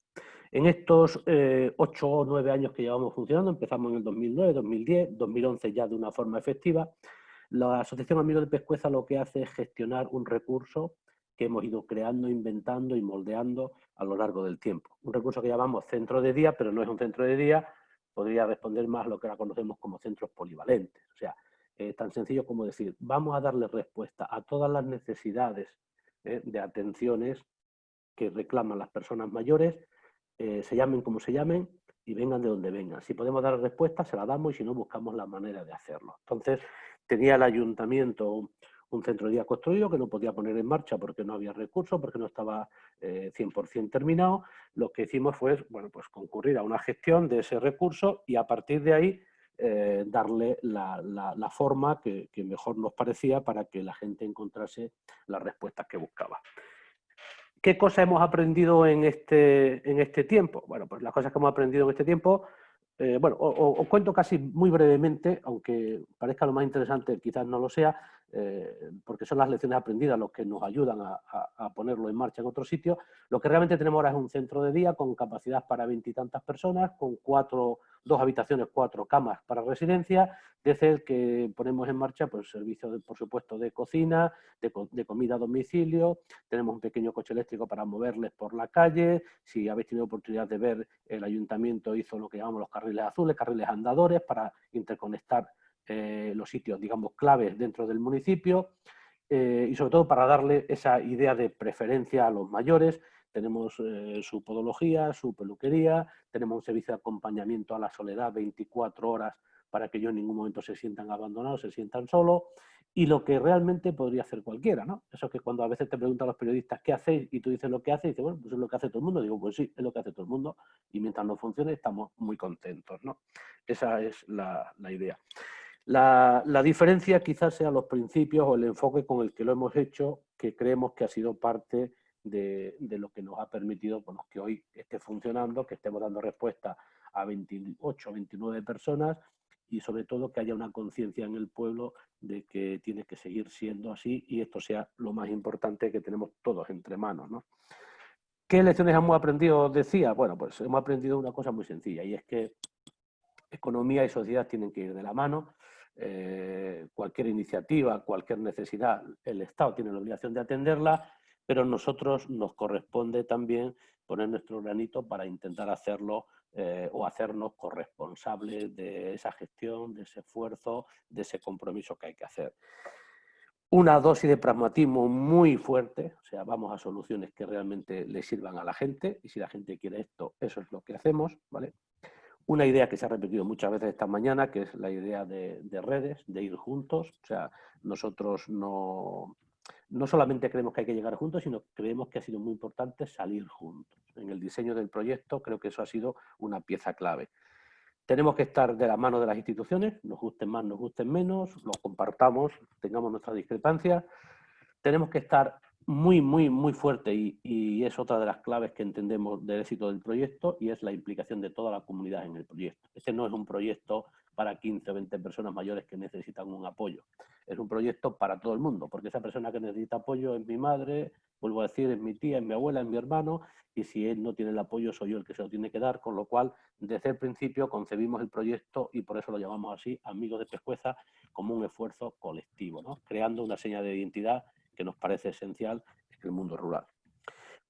En estos eh, ocho o nueve años que llevamos funcionando, empezamos en el 2009, 2010, 2011 ya de una forma efectiva, la Asociación Amigos de Pescueza lo que hace es gestionar un recurso que hemos ido creando, inventando y moldeando a lo largo del tiempo. Un recurso que llamamos centro de día, pero no es un centro de día, podría responder más a lo que ahora conocemos como centros polivalentes. O sea, eh, tan sencillo como decir, vamos a darle respuesta a todas las necesidades eh, de atenciones que reclaman las personas mayores, eh, se llamen como se llamen y vengan de donde vengan. Si podemos dar respuesta, se la damos y si no, buscamos la manera de hacerlo. Entonces, tenía el ayuntamiento un centro de día construido que no podía poner en marcha porque no había recursos, porque no estaba 100% terminado. Lo que hicimos fue bueno, pues concurrir a una gestión de ese recurso y a partir de ahí eh, darle la, forma que, mejor nos parecía para que la gente encontrase las respuestas que buscaba. ¿Qué cosas hemos aprendido en este, en este tiempo? Bueno, pues las cosas que hemos aprendido en este tiempo, eh, bueno, os cuento casi muy brevemente, aunque parezca lo más interesante, quizás no lo sea, eh, porque son las lecciones aprendidas los que nos ayudan a, ponerlo en marcha en otro sitio. Lo que realmente tenemos ahora es un centro de día con capacidad para veintitantas personas, con cuatro, dos habitaciones, cuatro camas para residencia, desde el que ponemos en marcha pues, servicios, por supuesto, de cocina, de, comida a domicilio, tenemos un pequeño coche eléctrico para moverles por la calle, si habéis tenido oportunidad de ver, el ayuntamiento hizo lo que llamamos los carriles azules, carriles andadores para interconectar eh, los sitios, digamos, claves dentro del municipio eh, y sobre todo para darle esa idea de preferencia a los mayores. Tenemos eh, su podología, su peluquería, tenemos un servicio de acompañamiento a la soledad 24 horas para que ellos en ningún momento se sientan abandonados, se sientan solos, y lo que realmente podría hacer cualquiera, ¿no? Eso que cuando a veces te preguntan los periodistas qué hacéis y tú dices lo que hace, y dices, bueno, pues es lo que hace todo el mundo. Digo, pues sí, es lo que hace todo el mundo y mientras no funcione estamos muy contentos, ¿no? Esa es la idea. La, diferencia quizás sea los principios o el enfoque con el que lo hemos hecho, que creemos que ha sido parte de, lo que nos ha permitido bueno, que hoy esté funcionando, que estemos dando respuesta a 28 o 29 personas y sobre todo que haya una conciencia en el pueblo de que tiene que seguir siendo así y esto sea lo más importante que tenemos todos entre manos. ¿Qué lecciones hemos aprendido? Decía, bueno, pues hemos aprendido una cosa muy sencilla y es que economía y sociedad tienen que ir de la mano eh, cualquier iniciativa, cualquier necesidad, el Estado tiene la obligación de atenderla, pero nosotros nos corresponde también poner nuestro granito para intentar hacerlo eh, o hacernos corresponsables de esa gestión, de ese esfuerzo, de ese compromiso que hay que hacer. Una dosis de pragmatismo muy fuerte, o sea, vamos a soluciones que realmente le sirvan a la gente y si la gente quiere esto, eso es lo que hacemos, ¿vale? Una idea que se ha repetido muchas veces esta mañana, que es la idea de, redes, de ir juntos. O sea, nosotros no, no solamente creemos que hay que llegar juntos, sino creemos que ha sido muy importante salir juntos. En el diseño del proyecto creo que eso ha sido una pieza clave. Tenemos que estar de la mano de las instituciones, nos gusten más, nos gusten menos, los compartamos, tengamos nuestras discrepancias. Tenemos que estar muy, muy, muy fuerte y, es otra de las claves que entendemos del éxito del proyecto y es la implicación de toda la comunidad en el proyecto. Este no es un proyecto para 15 o 20 personas mayores que necesitan un apoyo. Es un proyecto para todo el mundo, porque esa persona que necesita apoyo es mi madre, vuelvo a decir, es mi tía, es mi abuela, es mi hermano, y si él no tiene el apoyo soy yo el que se lo tiene que dar, con lo cual desde el principio concebimos el proyecto y por eso lo llamamos así, Amigos de Pescueza, como un esfuerzo colectivo, ¿no? creando una seña de identidad que nos parece esencial en el mundo rural.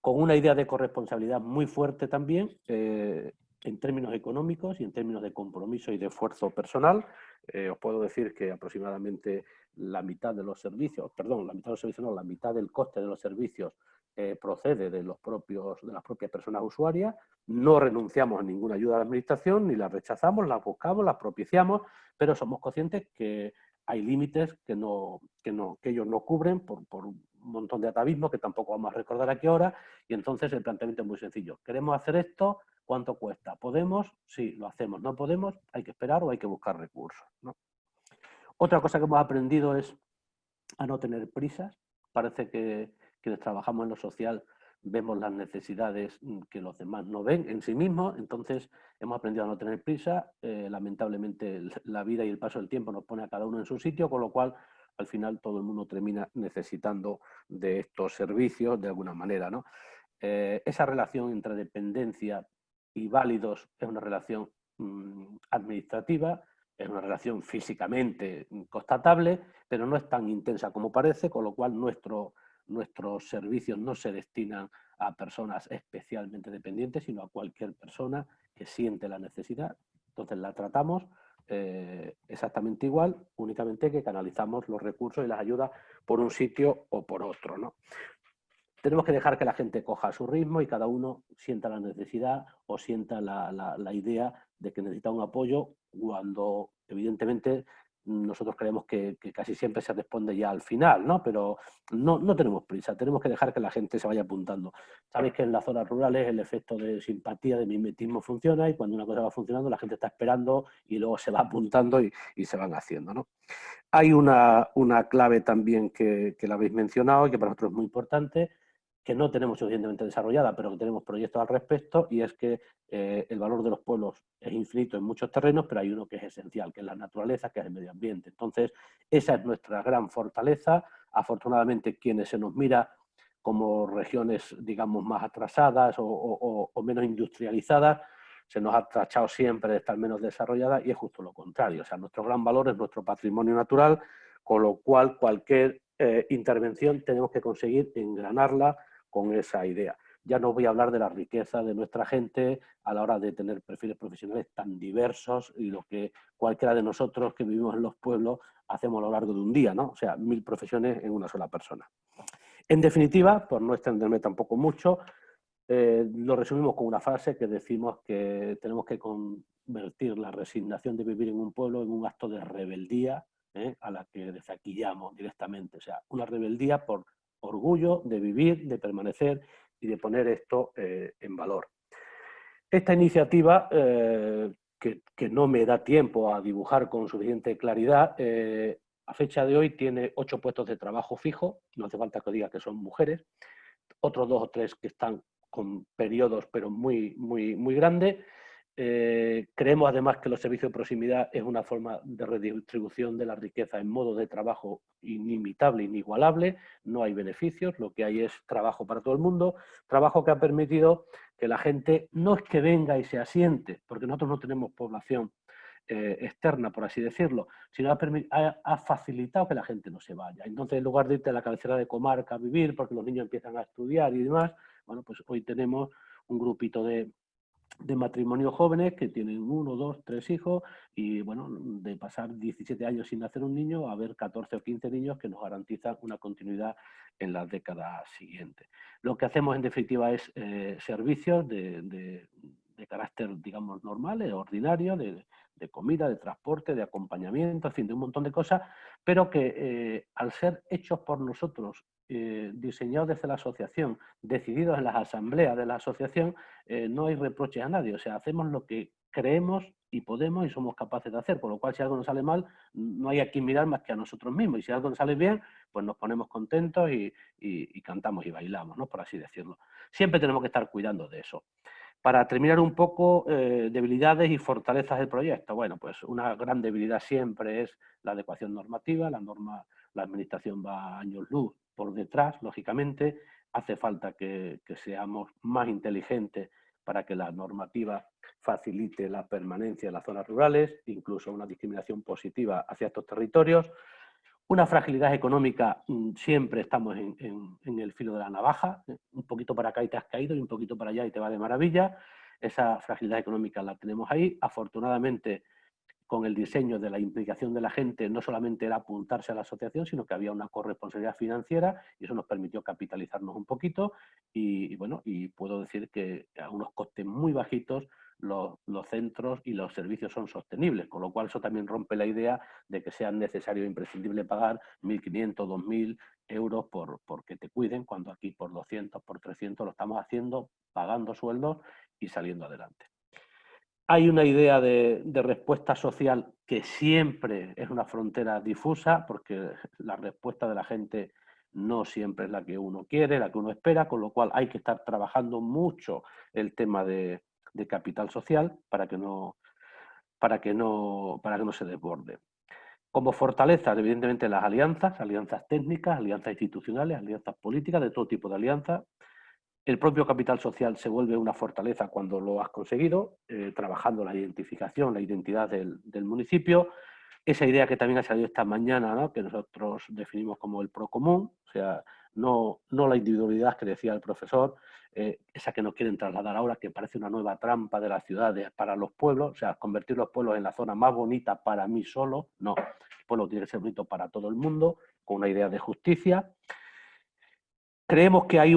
con una idea de corresponsabilidad muy fuerte también, eh, en términos económicos y en términos de compromiso y de esfuerzo personal. Eh, os puedo decir que aproximadamente la mitad de los servicios, perdón, la mitad de los servicios no, la mitad del coste de los servicios eh, procede de, los propios, de las propias personas usuarias. No renunciamos a ninguna ayuda de la administración, ni la rechazamos, la buscamos, la propiciamos, pero somos conscientes que hay límites que, no, que, no, que ellos no cubren por, por un montón de atavismo que tampoco vamos a recordar aquí ahora, y entonces el planteamiento es muy sencillo. Queremos hacer esto, ¿cuánto cuesta? ¿Podemos? Sí, lo hacemos. ¿No podemos? Hay que esperar o hay que buscar recursos. Otra cosa que hemos aprendido es a no tener prisas. Parece que quienes trabajamos en lo social vemos las necesidades mm, que los demás no ven en sí mismos, entonces hemos aprendido a no tener prisa, eh, lamentablemente la vida y el paso del tiempo nos pone a cada uno en su sitio, con lo cual al final todo el mundo termina necesitando de estos servicios de alguna manera. ¿no? Eh, esa relación entre dependencia y válidos es una relación mm, administrativa, es una relación físicamente constatable, pero no es tan intensa como parece, con lo cual nuestro, nuestros servicios no se destinan a personas especialmente dependientes, sino a cualquier persona que siente la necesidad. Entonces la tratamos eh, exactamente igual, únicamente que canalizamos los recursos y las ayudas por un sitio o por otro. ¿no? Tenemos que dejar que la gente coja su ritmo y cada uno sienta la necesidad o sienta la, la idea de que necesita un apoyo cuando evidentemente nosotros creemos que, casi siempre se responde ya al final, ¿no? Pero no, no, tenemos prisa, tenemos que dejar que la gente se vaya apuntando. Sabéis que en las zonas rurales el efecto de simpatía, de mimetismo funciona y cuando una cosa va funcionando la gente está esperando y luego se va apuntando y, se van haciendo, ¿no? Hay una, una clave también que, que la habéis mencionado y que para nosotros es muy importante, que no tenemos suficientemente desarrollada, pero que tenemos proyectos al respecto, y es que eh, el valor de los pueblos es infinito en muchos terrenos, pero hay uno que es esencial, que es la naturaleza, que es el medio ambiente. Entonces, esa es nuestra gran fortaleza. Afortunadamente, quienes se nos mira como regiones, digamos, más atrasadas o, menos industrializadas, se nos ha tachado siempre de estar menos desarrolladas y es justo lo contrario. O sea, nuestro gran valor es nuestro patrimonio natural, con lo cual cualquier eh, intervención tenemos que conseguir engranarla con esa idea. Ya no voy a hablar de la riqueza de nuestra gente a la hora de tener perfiles profesionales tan diversos y lo que cualquiera de nosotros que vivimos en los pueblos hacemos a lo largo de un día, ¿no? O sea, mil profesiones en una sola persona. En definitiva, por no extenderme tampoco mucho, eh, lo resumimos con una frase que decimos que tenemos que convertir la resignación de vivir en un pueblo en un acto de rebeldía ¿eh? a la que desaquillamos directamente. O sea, una rebeldía por orgullo de vivir, de permanecer y de poner esto eh, en valor. Esta iniciativa, eh, que, no me da tiempo a dibujar con suficiente claridad, eh, a fecha de hoy tiene ocho puestos de trabajo fijo, no hace falta que diga que son mujeres, otros dos o tres que están con periodos pero muy, muy, muy grandes, eh, creemos además que los servicios de proximidad es una forma de redistribución de la riqueza en modo de trabajo inimitable, inigualable, no hay beneficios, lo que hay es trabajo para todo el mundo, trabajo que ha permitido que la gente no es que venga y se asiente, porque nosotros no tenemos población eh, externa, por así decirlo, sino ha, ha, facilitado que la gente no se vaya. Entonces, en lugar de irte a la cabecera de comarca a vivir, porque los niños empiezan a estudiar y demás, bueno, pues hoy tenemos un grupito de, de matrimonio jóvenes que tienen uno, dos, tres hijos y bueno, de pasar 17 años sin nacer un niño a ver 14 o 15 niños que nos garantizan una continuidad en las décadas siguientes. Lo que hacemos en definitiva es eh, servicios de, de, carácter, digamos, normal, ordinario, de, de, comida, de transporte, de acompañamiento, en fin, de un montón de cosas, pero que eh, al ser hechos por nosotros eh, diseñados desde la asociación, decididos en las asambleas de la asociación, eh, no hay reproches a nadie. O sea, hacemos lo que creemos y podemos y somos capaces de hacer. Por lo cual, si algo nos sale mal, no hay a quien mirar más que a nosotros mismos. Y si algo nos sale bien, pues nos ponemos contentos y, cantamos y bailamos, ¿no? por así decirlo. Siempre tenemos que estar cuidando de eso. Para terminar un poco, eh, debilidades y fortalezas del proyecto. Bueno, pues una gran debilidad siempre es la adecuación normativa. La norma, la administración va a años luz por detrás, lógicamente, hace falta que, seamos más inteligentes para que la normativa facilite la permanencia en las zonas rurales, incluso una discriminación positiva hacia estos territorios. Una fragilidad económica, mm, siempre estamos en, el filo de la navaja, eh, un poquito para acá y te has caído y un poquito para allá y te va de maravilla. Esa fragilidad económica la tenemos ahí. Afortunadamente, con el diseño de la implicación de la gente, no solamente era apuntarse a la asociación, sino que había una corresponsabilidad financiera y eso nos permitió capitalizarnos un poquito y, bueno, y puedo decir que a unos costes muy bajitos los, centros y los servicios son sostenibles, con lo cual eso también rompe la idea de que sea necesario e imprescindible pagar 1.500, 2.000 euros por, que te cuiden, cuando aquí por 200, por 300 lo estamos haciendo, pagando sueldos y saliendo adelante. Hay una idea de, respuesta social que siempre es una frontera difusa, porque la respuesta de la gente no siempre es la que uno quiere, la que uno espera, con lo cual hay que estar trabajando mucho el tema de, capital social para que no se desborde. Como fortalezas, evidentemente, las alianzas, alianzas técnicas, alianzas institucionales, alianzas políticas, de todo tipo de alianzas. El propio capital social se vuelve una fortaleza cuando lo has conseguido, eh, trabajando la identificación, la identidad del, municipio. Esa idea que también ha salido esta mañana, que nosotros definimos como el procomún, o sea, no, no la individualidad que decía el profesor, eh, esa que nos quieren trasladar ahora, que parece una nueva trampa de las ciudades para los pueblos, o sea, convertir los pueblos en la zona más bonita para mí solo, no, el pueblo tiene que ser bonito para todo el mundo, con una idea de justicia. Creemos que hay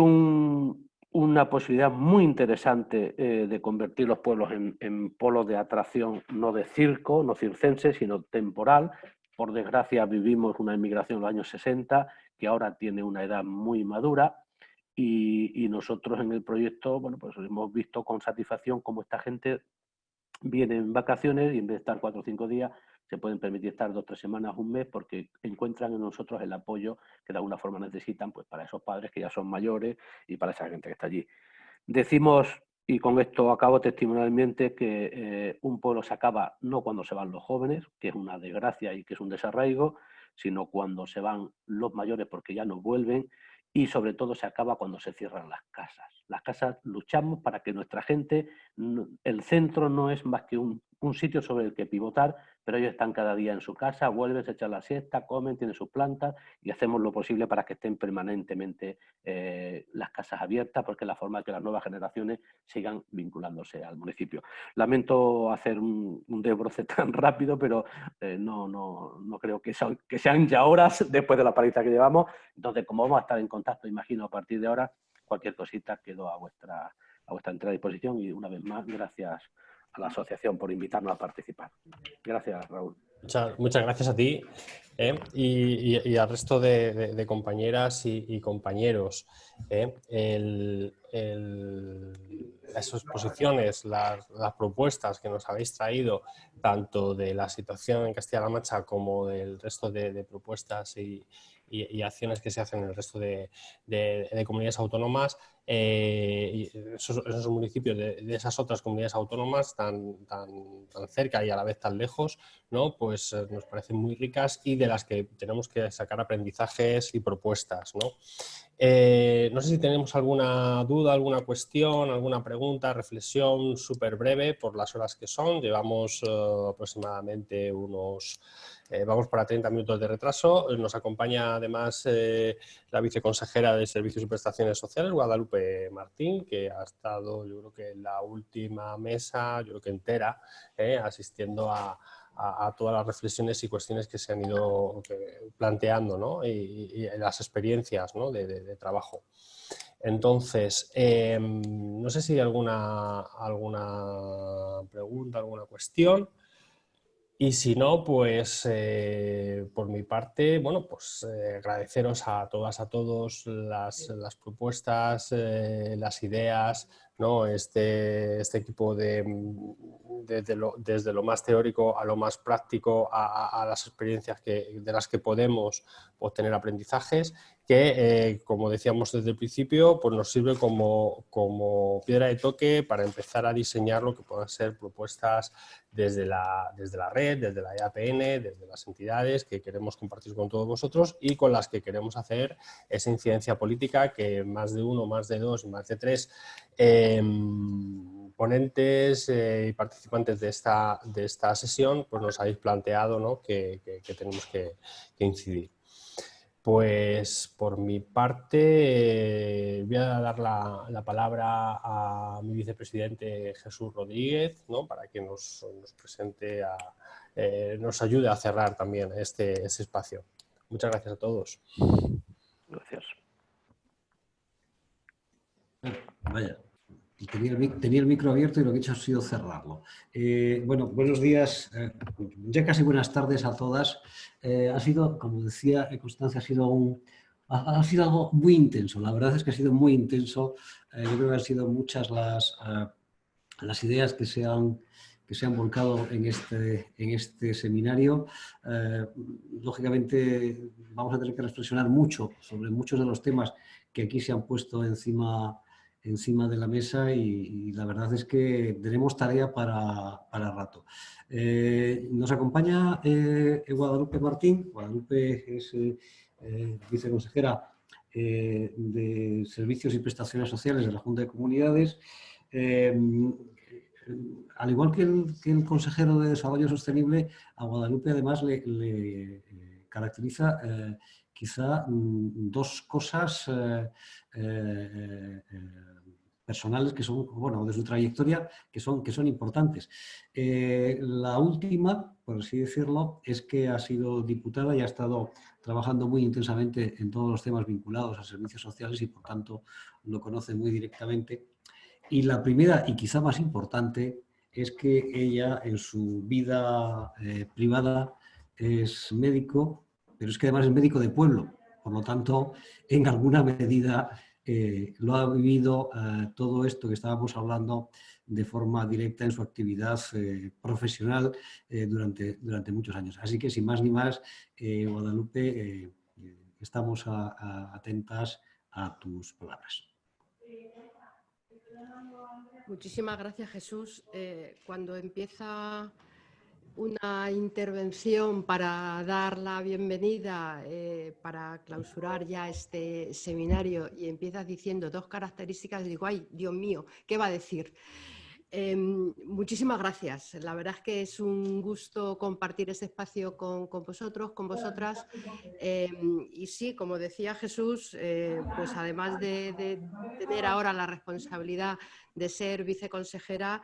una posibilidad muy interesante eh, de convertir los pueblos en, en polos de atracción, no de circo, no circense, sino temporal. Por desgracia vivimos una inmigración en los años 60 que ahora tiene una edad muy madura y, nosotros en el proyecto, bueno, pues hemos visto con satisfacción cómo esta gente viene en vacaciones y en vez de estar cuatro o cinco días, se pueden permitir estar dos o tres semanas, un mes, porque encuentran en nosotros el apoyo que de alguna forma necesitan pues, para esos padres que ya son mayores y para esa gente que está allí. Decimos, y con esto acabo testimonialmente, que eh, un pueblo se acaba no cuando se van los jóvenes, que es una desgracia y que es un desarraigo, sino cuando se van los mayores porque ya no vuelven y sobre todo se acaba cuando se cierran las casas. Las casas luchamos para que nuestra gente, el centro no es más que un, un sitio sobre el que pivotar, pero ellos están cada día en su casa, vuelven, se echan la siesta, comen, tienen sus plantas y hacemos lo posible para que estén permanentemente eh, las casas abiertas, porque es la forma de que las nuevas generaciones sigan vinculándose al municipio. Lamento hacer un, desbroce tan rápido, pero eh, no, no, no, creo que, que sean ya horas después de la paliza que llevamos. Entonces, como vamos a estar en contacto, imagino, a partir de ahora, cualquier cosita quedo a vuestra, a vuestra entera disposición y una vez más, gracias a la asociación por invitarnos a participar. Gracias, Raúl. Muchas, gracias a ti ¿eh? y, al resto de, compañeras y, compañeros. ¿eh? las exposiciones, las, propuestas que nos habéis traído, tanto de la situación en Castilla-La Mancha como del resto de, propuestas y, acciones que se hacen en el resto de, comunidades autónomas, eh, esos, municipios de, esas otras comunidades autónomas tan, tan, tan, cerca y a la vez tan lejos, ¿no? pues eh, nos parecen muy ricas y de las que tenemos que sacar aprendizajes y propuestas. ¿no? Eh, no sé si tenemos alguna duda, alguna cuestión, alguna pregunta, reflexión súper breve por las horas que son. Llevamos aproximadamente unos eh, vamos para 30 minutos de retraso. Nos acompaña además eh, la viceconsejera de Servicios y Prestaciones Sociales, Guadalupe Martín, que ha estado, yo creo que en la última mesa, yo creo que entera, eh, asistiendo a, todas las reflexiones y cuestiones que se han ido planteando ¿no? y, las experiencias ¿no? de, trabajo. Entonces, em, no sé si hay alguna, alguna pregunta, alguna cuestión. Y si no, pues eh, por mi parte, bueno, pues eh, agradeceros a todas, a todos las, propuestas, eh, las ideas, ¿no? Este, este equipo de, desde lo más teórico a lo más práctico, a, las experiencias que, de las que podemos obtener aprendizajes, que, como decíamos desde el principio, pues nos sirve como, como piedra de toque para empezar a diseñar lo que puedan ser propuestas desde la, desde la red, desde la EAPN, desde las entidades que queremos compartir con todos vosotros y con las que queremos hacer esa incidencia política que más de uno, más de dos, más de tres em, ponentes eh, y participantes de esta, de esta sesión pues nos habéis planteado ¿no? que, tenemos que, incidir. Pues por mi parte voy a dar la, palabra a mi vicepresidente Jesús Rodríguez para que nos, presente, eh, nos ayude a cerrar también este, este espacio. Muchas gracias a todos. Gracias. Vaya, tenía el, micro abierto y lo que he hecho ha sido cerrarlo. Eh, bueno, buenos días, eh, ya casi buenas tardes a todas. Eh, ha sido, como decía Constancia, ha sido, un, ha, sido algo muy intenso. La verdad es que ha sido muy intenso. yo creo que han sido muchas las, las ideas que se han que se han volcado en este, en este seminario. lógicamente vamos a tener que reflexionar mucho sobre muchos de los temas que aquí se han puesto encima, encima de la mesa y, la verdad es que tenemos tarea para, para rato. Eh, nos acompaña eh, Guadalupe Martín. Guadalupe es eh, viceconsejera de Servicios y Prestaciones Sociales de la Junta de Comunidades. al igual que el, consejero de Desarrollo Sostenible, a Guadalupe además le, le caracteriza quizá mm, dos cosas personales que son, bueno, de su trayectoria, que son, que son importantes. Eh, la última, por así decirlo, es que ha sido diputada y ha estado trabajando muy intensamente en todos los temas vinculados a servicios sociales y por tanto lo conoce muy directamente. Y la primera y quizá más importante es que ella en su vida eh, privada es médico, pero es que además es médico de pueblo. Por lo tanto, en alguna medida lo ha vivido eh, todo esto que estábamos hablando de forma directa en su actividad eh, profesional eh, durante, durante muchos años. Así que sin más ni más, Guadalupe, estamos atentas a tus palabras. Muchísimas gracias, Jesús. cuando empieza una intervención para dar la bienvenida, eh, para clausurar ya este seminario y empiezas diciendo dos características, digo, ay, Dios mío, ¿qué va a decir? Em, muchísimas gracias. La verdad es que es un gusto compartir este espacio con, vosotros, con vosotras. Em, y sí, como decía Jesús, eh, pues además de tener ahora la responsabilidad de ser viceconsejera,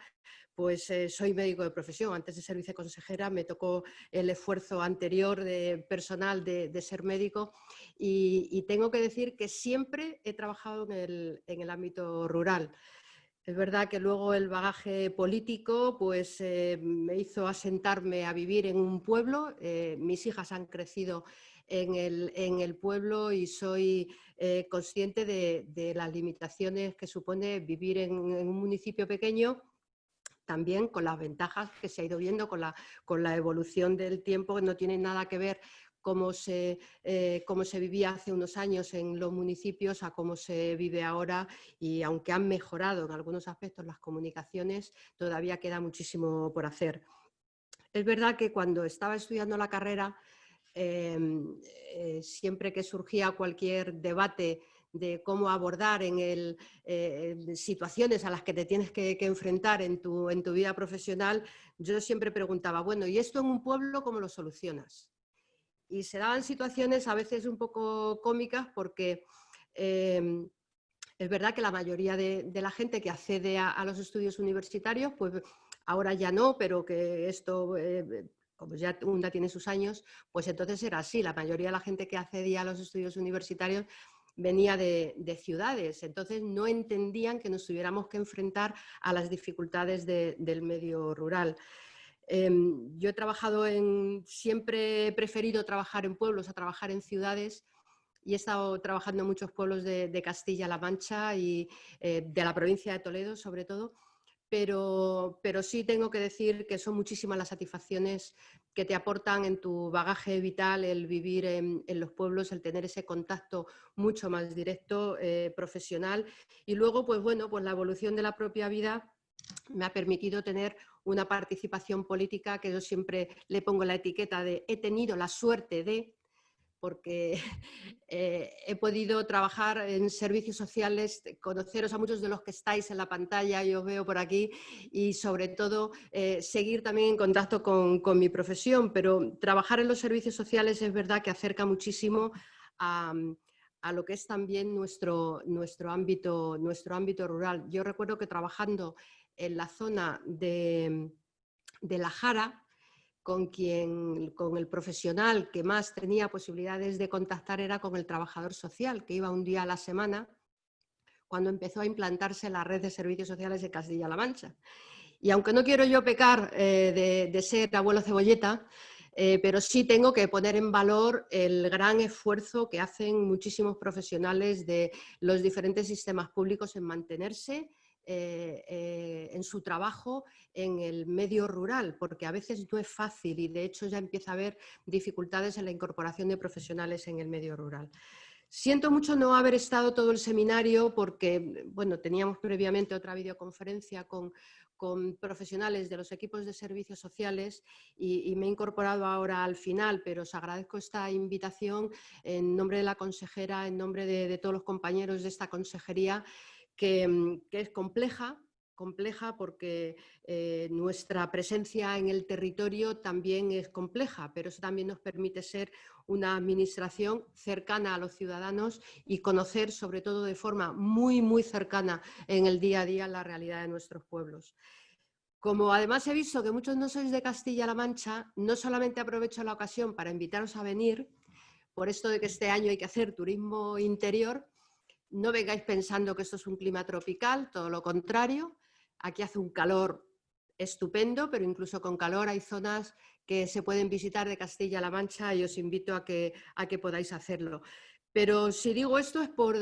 pues eh, soy médico de profesión. Antes de ser viceconsejera me tocó el esfuerzo anterior de personal de, ser médico y, tengo que decir que siempre he trabajado en el, ámbito rural. Es verdad que luego el bagaje político pues, eh, me hizo asentarme a vivir en un pueblo. Eh, mis hijas han crecido en el, pueblo y soy consciente de, las limitaciones que supone vivir en un municipio pequeño también con las ventajas que se ha ido viendo con la, con la evolución del tiempo, no tiene nada que ver cómo se, eh, cómo se vivía hace unos años en los municipios a cómo se vive ahora y aunque han mejorado en algunos aspectos las comunicaciones, todavía queda muchísimo por hacer. Es verdad que cuando estaba estudiando la carrera, em, eh, siempre que surgía cualquier debate de cómo abordar en el, eh, situaciones a las que te tienes que, enfrentar en tu, en tu, vida profesional, yo siempre preguntaba, bueno, ¿y esto en un pueblo cómo lo solucionas? Y se daban situaciones a veces un poco cómicas porque em, es verdad que la mayoría de, la gente que accede a, los estudios universitarios, pues ahora ya no, pero que esto... Eh, como ya UNDA tiene sus años, pues entonces era así. La mayoría de la gente que accedía a los estudios universitarios venía de, ciudades, entonces no entendían que nos tuviéramos que enfrentar a las dificultades del medio rural. Em, yo he trabajado en, siempre he preferido trabajar en pueblos a trabajar en ciudades y he estado trabajando en muchos pueblos de, Castilla-La Mancha y eh, de la provincia de Toledo sobre todo, pero, pero sí tengo que decir que son muchísimas las satisfacciones que te aportan en tu bagaje vital el vivir en, los pueblos, el tener ese contacto mucho más directo, eh, profesional. Y luego, pues bueno, pues la evolución de la propia vida me ha permitido tener una participación política que yo siempre le pongo la etiqueta de he tenido la suerte de, porque eh, he podido trabajar en servicios sociales, conoceros a muchos de los que estáis en la pantalla, yo os veo por aquí, y sobre todo eh, seguir también en contacto con, mi profesión, pero trabajar en los servicios sociales es verdad que acerca muchísimo a, lo que es también nuestro, nuestro, ámbito, nuestro ámbito rural. Yo recuerdo que trabajando en la zona de, de La Jara, con quien, con el profesional que más tenía posibilidades de contactar era con el trabajador social, que iba un día a la semana cuando empezó a implantarse la red de servicios sociales de Castilla-La Mancha. Y aunque no quiero yo pecar eh, de, ser abuelo cebolleta, eh, pero sí tengo que poner en valor el gran esfuerzo que hacen muchísimos profesionales de los diferentes sistemas públicos en mantenerse eh, eh, en su trabajo en el medio rural, porque a veces no es fácil y de hecho ya empieza a haber dificultades en la incorporación de profesionales en el medio rural. Siento mucho no haber estado todo el seminario porque, bueno, teníamos previamente otra videoconferencia con, con profesionales de los equipos de servicios sociales y, me he incorporado ahora al final, pero os agradezco esta invitación en nombre de la consejera, en nombre de, de todos los compañeros de esta consejería Mm, que, es compleja, compleja porque eh, nuestra presencia en el territorio también es compleja, pero eso también nos permite ser una administración cercana a los ciudadanos y conocer, sobre todo de forma muy, muy cercana en el día a día, la realidad de nuestros pueblos. Como además he visto que muchos no sois de Castilla-La Mancha, no solamente aprovecho la ocasión para invitaros a venir, por esto de que este año hay que hacer turismo interior, no vengáis pensando que esto es un clima tropical, todo lo contrario. Aquí hace un calor estupendo, pero incluso con calor hay zonas que se pueden visitar de Castilla-La Mancha y os invito a que, a que podáis hacerlo. Pero si digo esto es por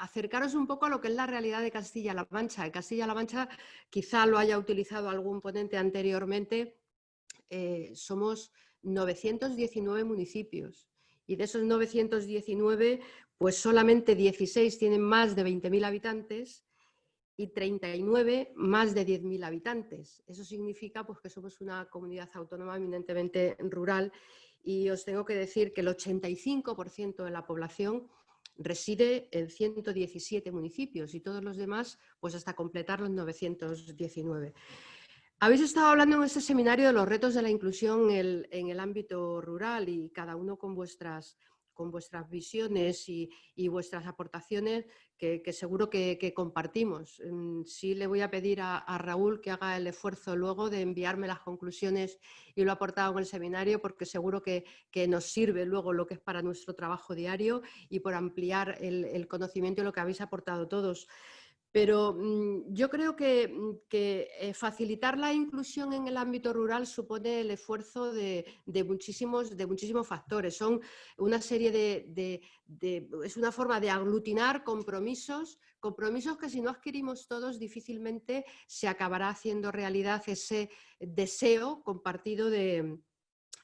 acercaros un poco a lo que es la realidad de Castilla-La Mancha. Castilla-La Mancha quizá lo haya utilizado algún ponente anteriormente. Eh, somos 919 municipios y de esos 919 pues solamente 16 tienen más de 20.000 habitantes y 39 más de 10.000 habitantes. Eso significa pues, que somos una comunidad autónoma eminentemente rural y os tengo que decir que el 85% de la población reside en 117 municipios y todos los demás pues hasta completar los 919. Habéis estado hablando en este seminario de los retos de la inclusión en el ámbito rural y cada uno con vuestras con vuestras visiones y, vuestras aportaciones que, seguro que, compartimos. Mm, sí le voy a pedir a, Raúl que haga el esfuerzo luego de enviarme las conclusiones y lo aportado en el seminario porque seguro que, nos sirve luego lo que es para nuestro trabajo diario y por ampliar el, el conocimiento y lo que habéis aportado todos. Pero mm, yo creo que, mm, eh, facilitar la inclusión en el ámbito rural supone el esfuerzo de, muchísimos, de muchísimos factores. Es una forma de aglutinar compromisos, compromisos que si no adquirimos todos difícilmente se acabará haciendo realidad ese deseo compartido de,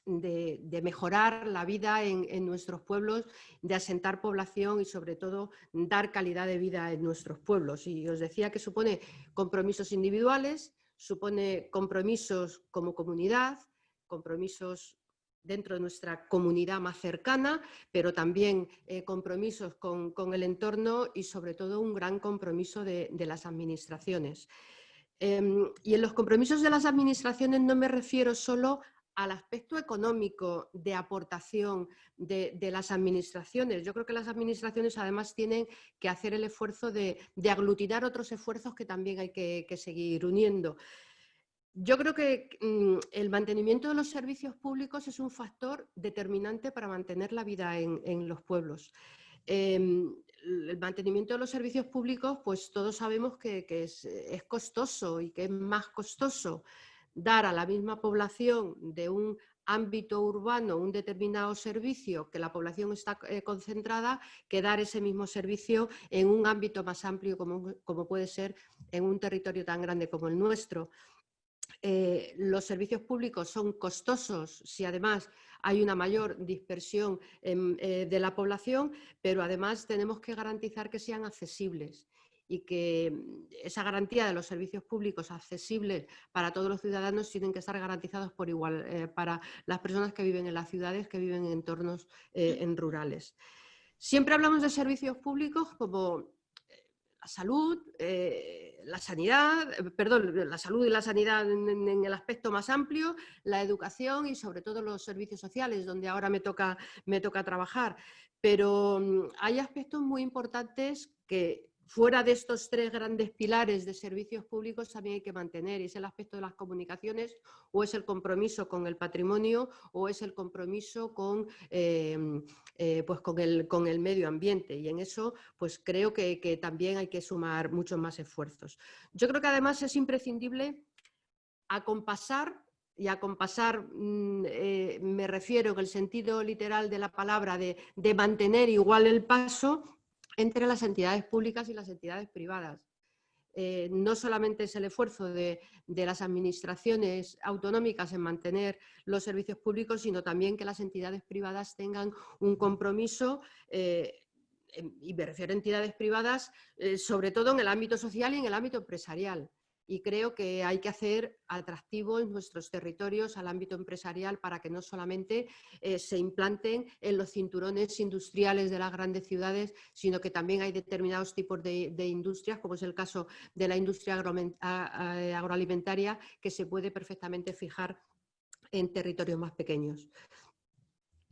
de, mejorar la vida en, nuestros pueblos, de asentar población y sobre todo dar calidad de vida en nuestros pueblos. Y os decía que supone compromisos individuales, supone compromisos como comunidad, compromisos dentro de nuestra comunidad más cercana, pero también eh, compromisos con, el entorno y sobre todo un gran compromiso de, las administraciones. Em, y en los compromisos de las administraciones no me refiero solo al aspecto económico de aportación de, las administraciones. Yo creo que las administraciones además tienen que hacer el esfuerzo de, aglutinar otros esfuerzos que también hay que, seguir uniendo. Yo creo que mm, el mantenimiento de los servicios públicos es un factor determinante para mantener la vida en, los pueblos. Em, el mantenimiento de los servicios públicos, pues todos sabemos que, es, es costoso y que es más costoso dar a la misma población de un ámbito urbano un determinado servicio que la población está eh, concentrada que dar ese mismo servicio en un ámbito más amplio como, puede ser en un territorio tan grande como el nuestro. Eh, los servicios públicos son costosos si además hay una mayor dispersión eh, de la población, pero además tenemos que garantizar que sean accesibles y que mm, esa garantía de los servicios públicos accesibles para todos los ciudadanos tienen que estar garantizados por igual eh, para las personas que viven en las ciudades, que viven en entornos eh, en rurales. Siempre hablamos de servicios públicos como eh, la salud, la sanidad, perdón, la salud y la sanidad en, el aspecto más amplio, la educación y sobre todo los servicios sociales, donde ahora me toca, me toca trabajar. Pero mm, hay aspectos muy importantes que fuera de estos tres grandes pilares de servicios públicos también hay que mantener, es el aspecto de las comunicaciones, o es el compromiso con el patrimonio, o es el compromiso con, em, eh, pues con, el, con el medio ambiente. Y en eso pues creo que, también hay que sumar muchos más esfuerzos. Yo creo que además es imprescindible acompasar y acompasar mm, eh, me refiero en el sentido literal de la palabra de mantener igual el paso entre las entidades públicas y las entidades privadas. Eh, no solamente es el esfuerzo de, las administraciones autonómicas en mantener los servicios públicos, sino también que las entidades privadas tengan un compromiso, eh, y me refiero a entidades privadas, eh, sobre todo en el ámbito social y en el ámbito empresarial y creo que hay que hacer atractivos nuestros territorios al ámbito empresarial para que no solamente eh, se implanten en los cinturones industriales de las grandes ciudades, sino que también hay determinados tipos de, industrias, como es el caso de la industria agroalimentaria, que se puede perfectamente fijar en territorios más pequeños.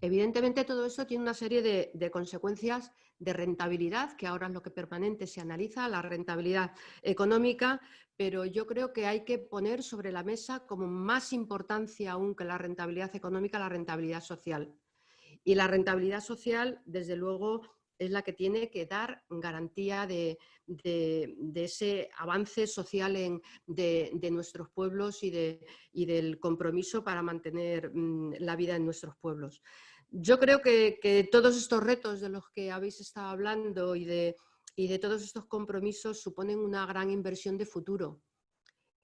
Evidentemente todo eso tiene una serie de, consecuencias de rentabilidad, que ahora es lo que permanente se analiza, la rentabilidad económica, pero yo creo que hay que poner sobre la mesa como más importancia aún que la rentabilidad económica, la rentabilidad social. Y la rentabilidad social, desde luego, es la que tiene que dar garantía de, ese avance social de, nuestros pueblos y, del compromiso para mantener mm, la vida en nuestros pueblos. Yo creo que, todos estos retos de los que habéis estado hablando y de, todos estos compromisos suponen una gran inversión de futuro.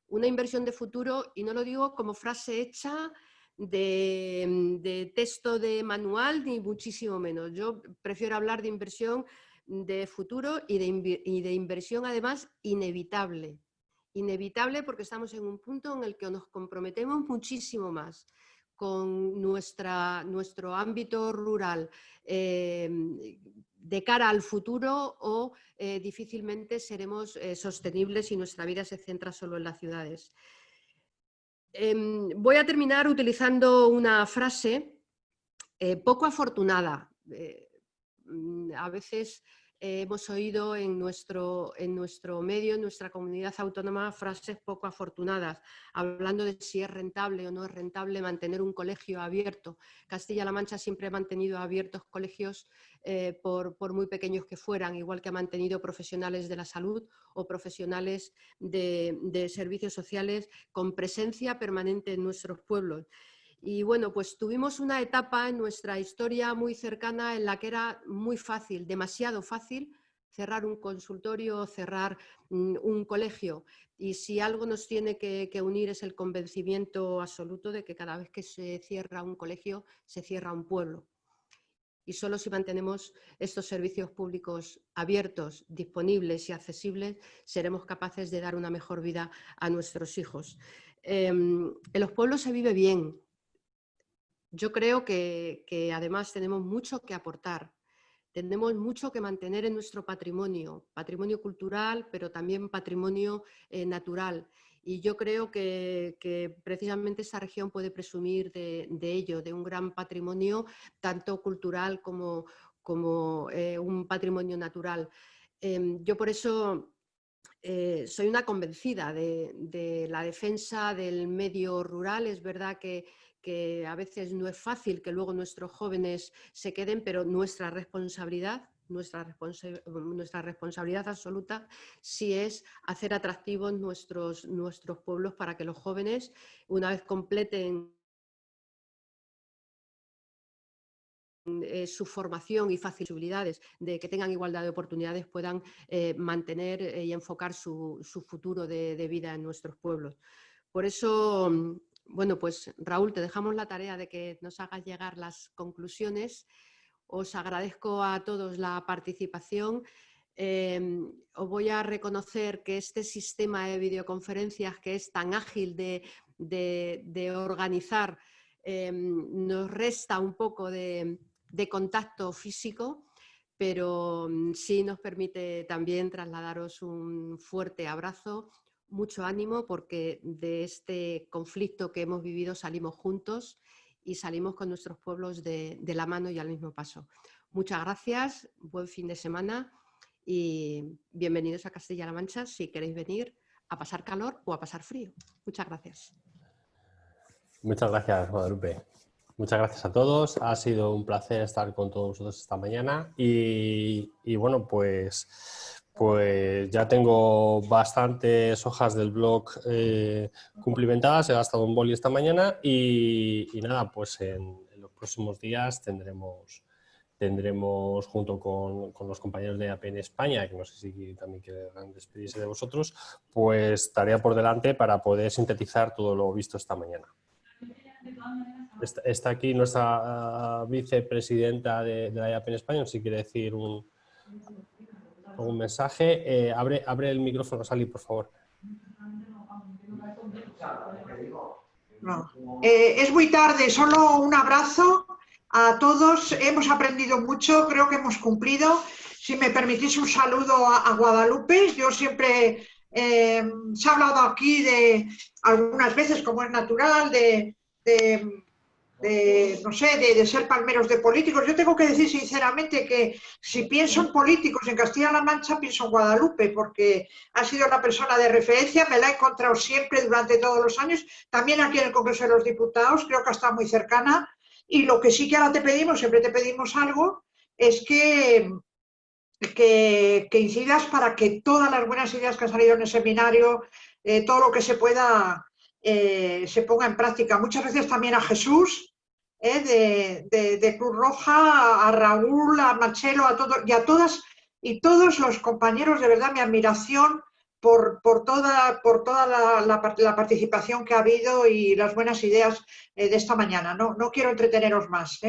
Una inversión de futuro, y no lo digo como frase hecha de, texto de manual, ni muchísimo menos. Yo prefiero hablar de inversión de futuro y de, y de inversión además inevitable. Inevitable porque estamos en un punto en el que nos comprometemos muchísimo más con nuestro ámbito rural eh, de cara al futuro o eh, difícilmente seremos eh, sostenibles y nuestra vida se centra solo en las ciudades. Em, voy a terminar utilizando una frase poco afortunada. Mm, a veces hemos oído en nuestro, en nuestro medio, en nuestra comunidad autónoma, frases poco afortunadas, hablando de si es rentable o no es rentable mantener un colegio abierto. Castilla-La Mancha siempre ha mantenido abiertos colegios eh, por, muy pequeños que fueran, igual que ha mantenido profesionales de la salud o profesionales de servicios sociales con presencia permanente en nuestros pueblos. Y bueno, pues tuvimos una etapa en nuestra historia muy cercana en la que era muy fácil, demasiado fácil, cerrar un consultorio, cerrar mm, un colegio. Y si algo nos tiene que, unir es el convencimiento absoluto de que cada vez que se cierra un colegio, se cierra un pueblo. Y solo si mantenemos estos servicios públicos abiertos, disponibles y accesibles, seremos capaces de dar una mejor vida a nuestros hijos. Em, en los pueblos se vive bien, yo creo que, además tenemos mucho que aportar, tenemos mucho que mantener en nuestro patrimonio, patrimonio cultural, pero también patrimonio eh, natural. Y yo creo que, precisamente esta región puede presumir de, ello, de un gran patrimonio, tanto cultural como, eh, un patrimonio natural. Em, yo por eso eh, soy una convencida de, la defensa del medio rural. Es verdad que que a veces no es fácil que luego nuestros jóvenes se queden, pero nuestra responsabilidad nuestra, responsabilidad absoluta sí es hacer atractivos nuestros, nuestros pueblos para que los jóvenes, una vez completen eh, su formación y facilidades de que tengan igualdad de oportunidades puedan eh, mantener eh, y enfocar su, futuro de, de, vida en nuestros pueblos. Por eso bueno, pues Raúl, te dejamos la tarea de que nos hagas llegar las conclusiones. Os agradezco a todos la participación. Em, os voy a reconocer que este sistema de videoconferencias que es tan ágil de, organizar em, nos resta un poco de, contacto físico, pero mm, sí nos permite también trasladaros un fuerte abrazo, mucho ánimo porque de este conflicto que hemos vivido salimos juntos y salimos con nuestros pueblos de, la mano y al mismo paso. Muchas gracias, buen fin de semana y bienvenidos a Castilla-La Mancha si queréis venir a pasar calor o a pasar frío. Muchas gracias. Muchas gracias, Guadalupe. Muchas gracias a todos. Ha sido un placer estar con todos vosotros esta mañana y, bueno, pues, pues ya tengo bastantes hojas del blog eh, cumplimentadas. He gastado un boli esta mañana y, nada, pues en los próximos días tendremos tendremos junto con, los compañeros de APN España, que no sé si también quieren despedirse de vosotros, pues tarea por delante para poder sintetizar todo lo visto esta mañana. Está, aquí nuestra ah, vicepresidenta de, la APN España, si quiere decir un, algún mensaje. Eh, abre, abre el micrófono, Sally, por favor. Eh, es muy tarde, solo un abrazo a todos. Hemos aprendido mucho, creo que hemos cumplido. Si me permitís un saludo a, Guadalupe, yo siempre eh, se ha hablado aquí de algunas veces, como es natural, de, no sé, de, ser palmeros de políticos. Yo tengo que decir sinceramente que si pienso en políticos en Castilla-La Mancha, pienso en Guadalupe, porque ha sido una persona de referencia, me la he encontrado siempre durante todos los años, también aquí en el Congreso de los Diputados, creo que estado muy cercana y lo que sí que ahora te pedimos, siempre te pedimos algo, es que, que, incidas para que todas las buenas ideas que han salido en el seminario, eh, todo lo que se pueda, eh, se ponga en práctica. Muchas gracias también a Jesús, eh, de, de, Cruz Roja, a Raúl, a Marcelo, a todos y a todas y todos los compañeros, de verdad, mi admiración por, toda, por toda la, participación que ha habido y las buenas ideas eh, de esta mañana. No, no quiero entreteneros más.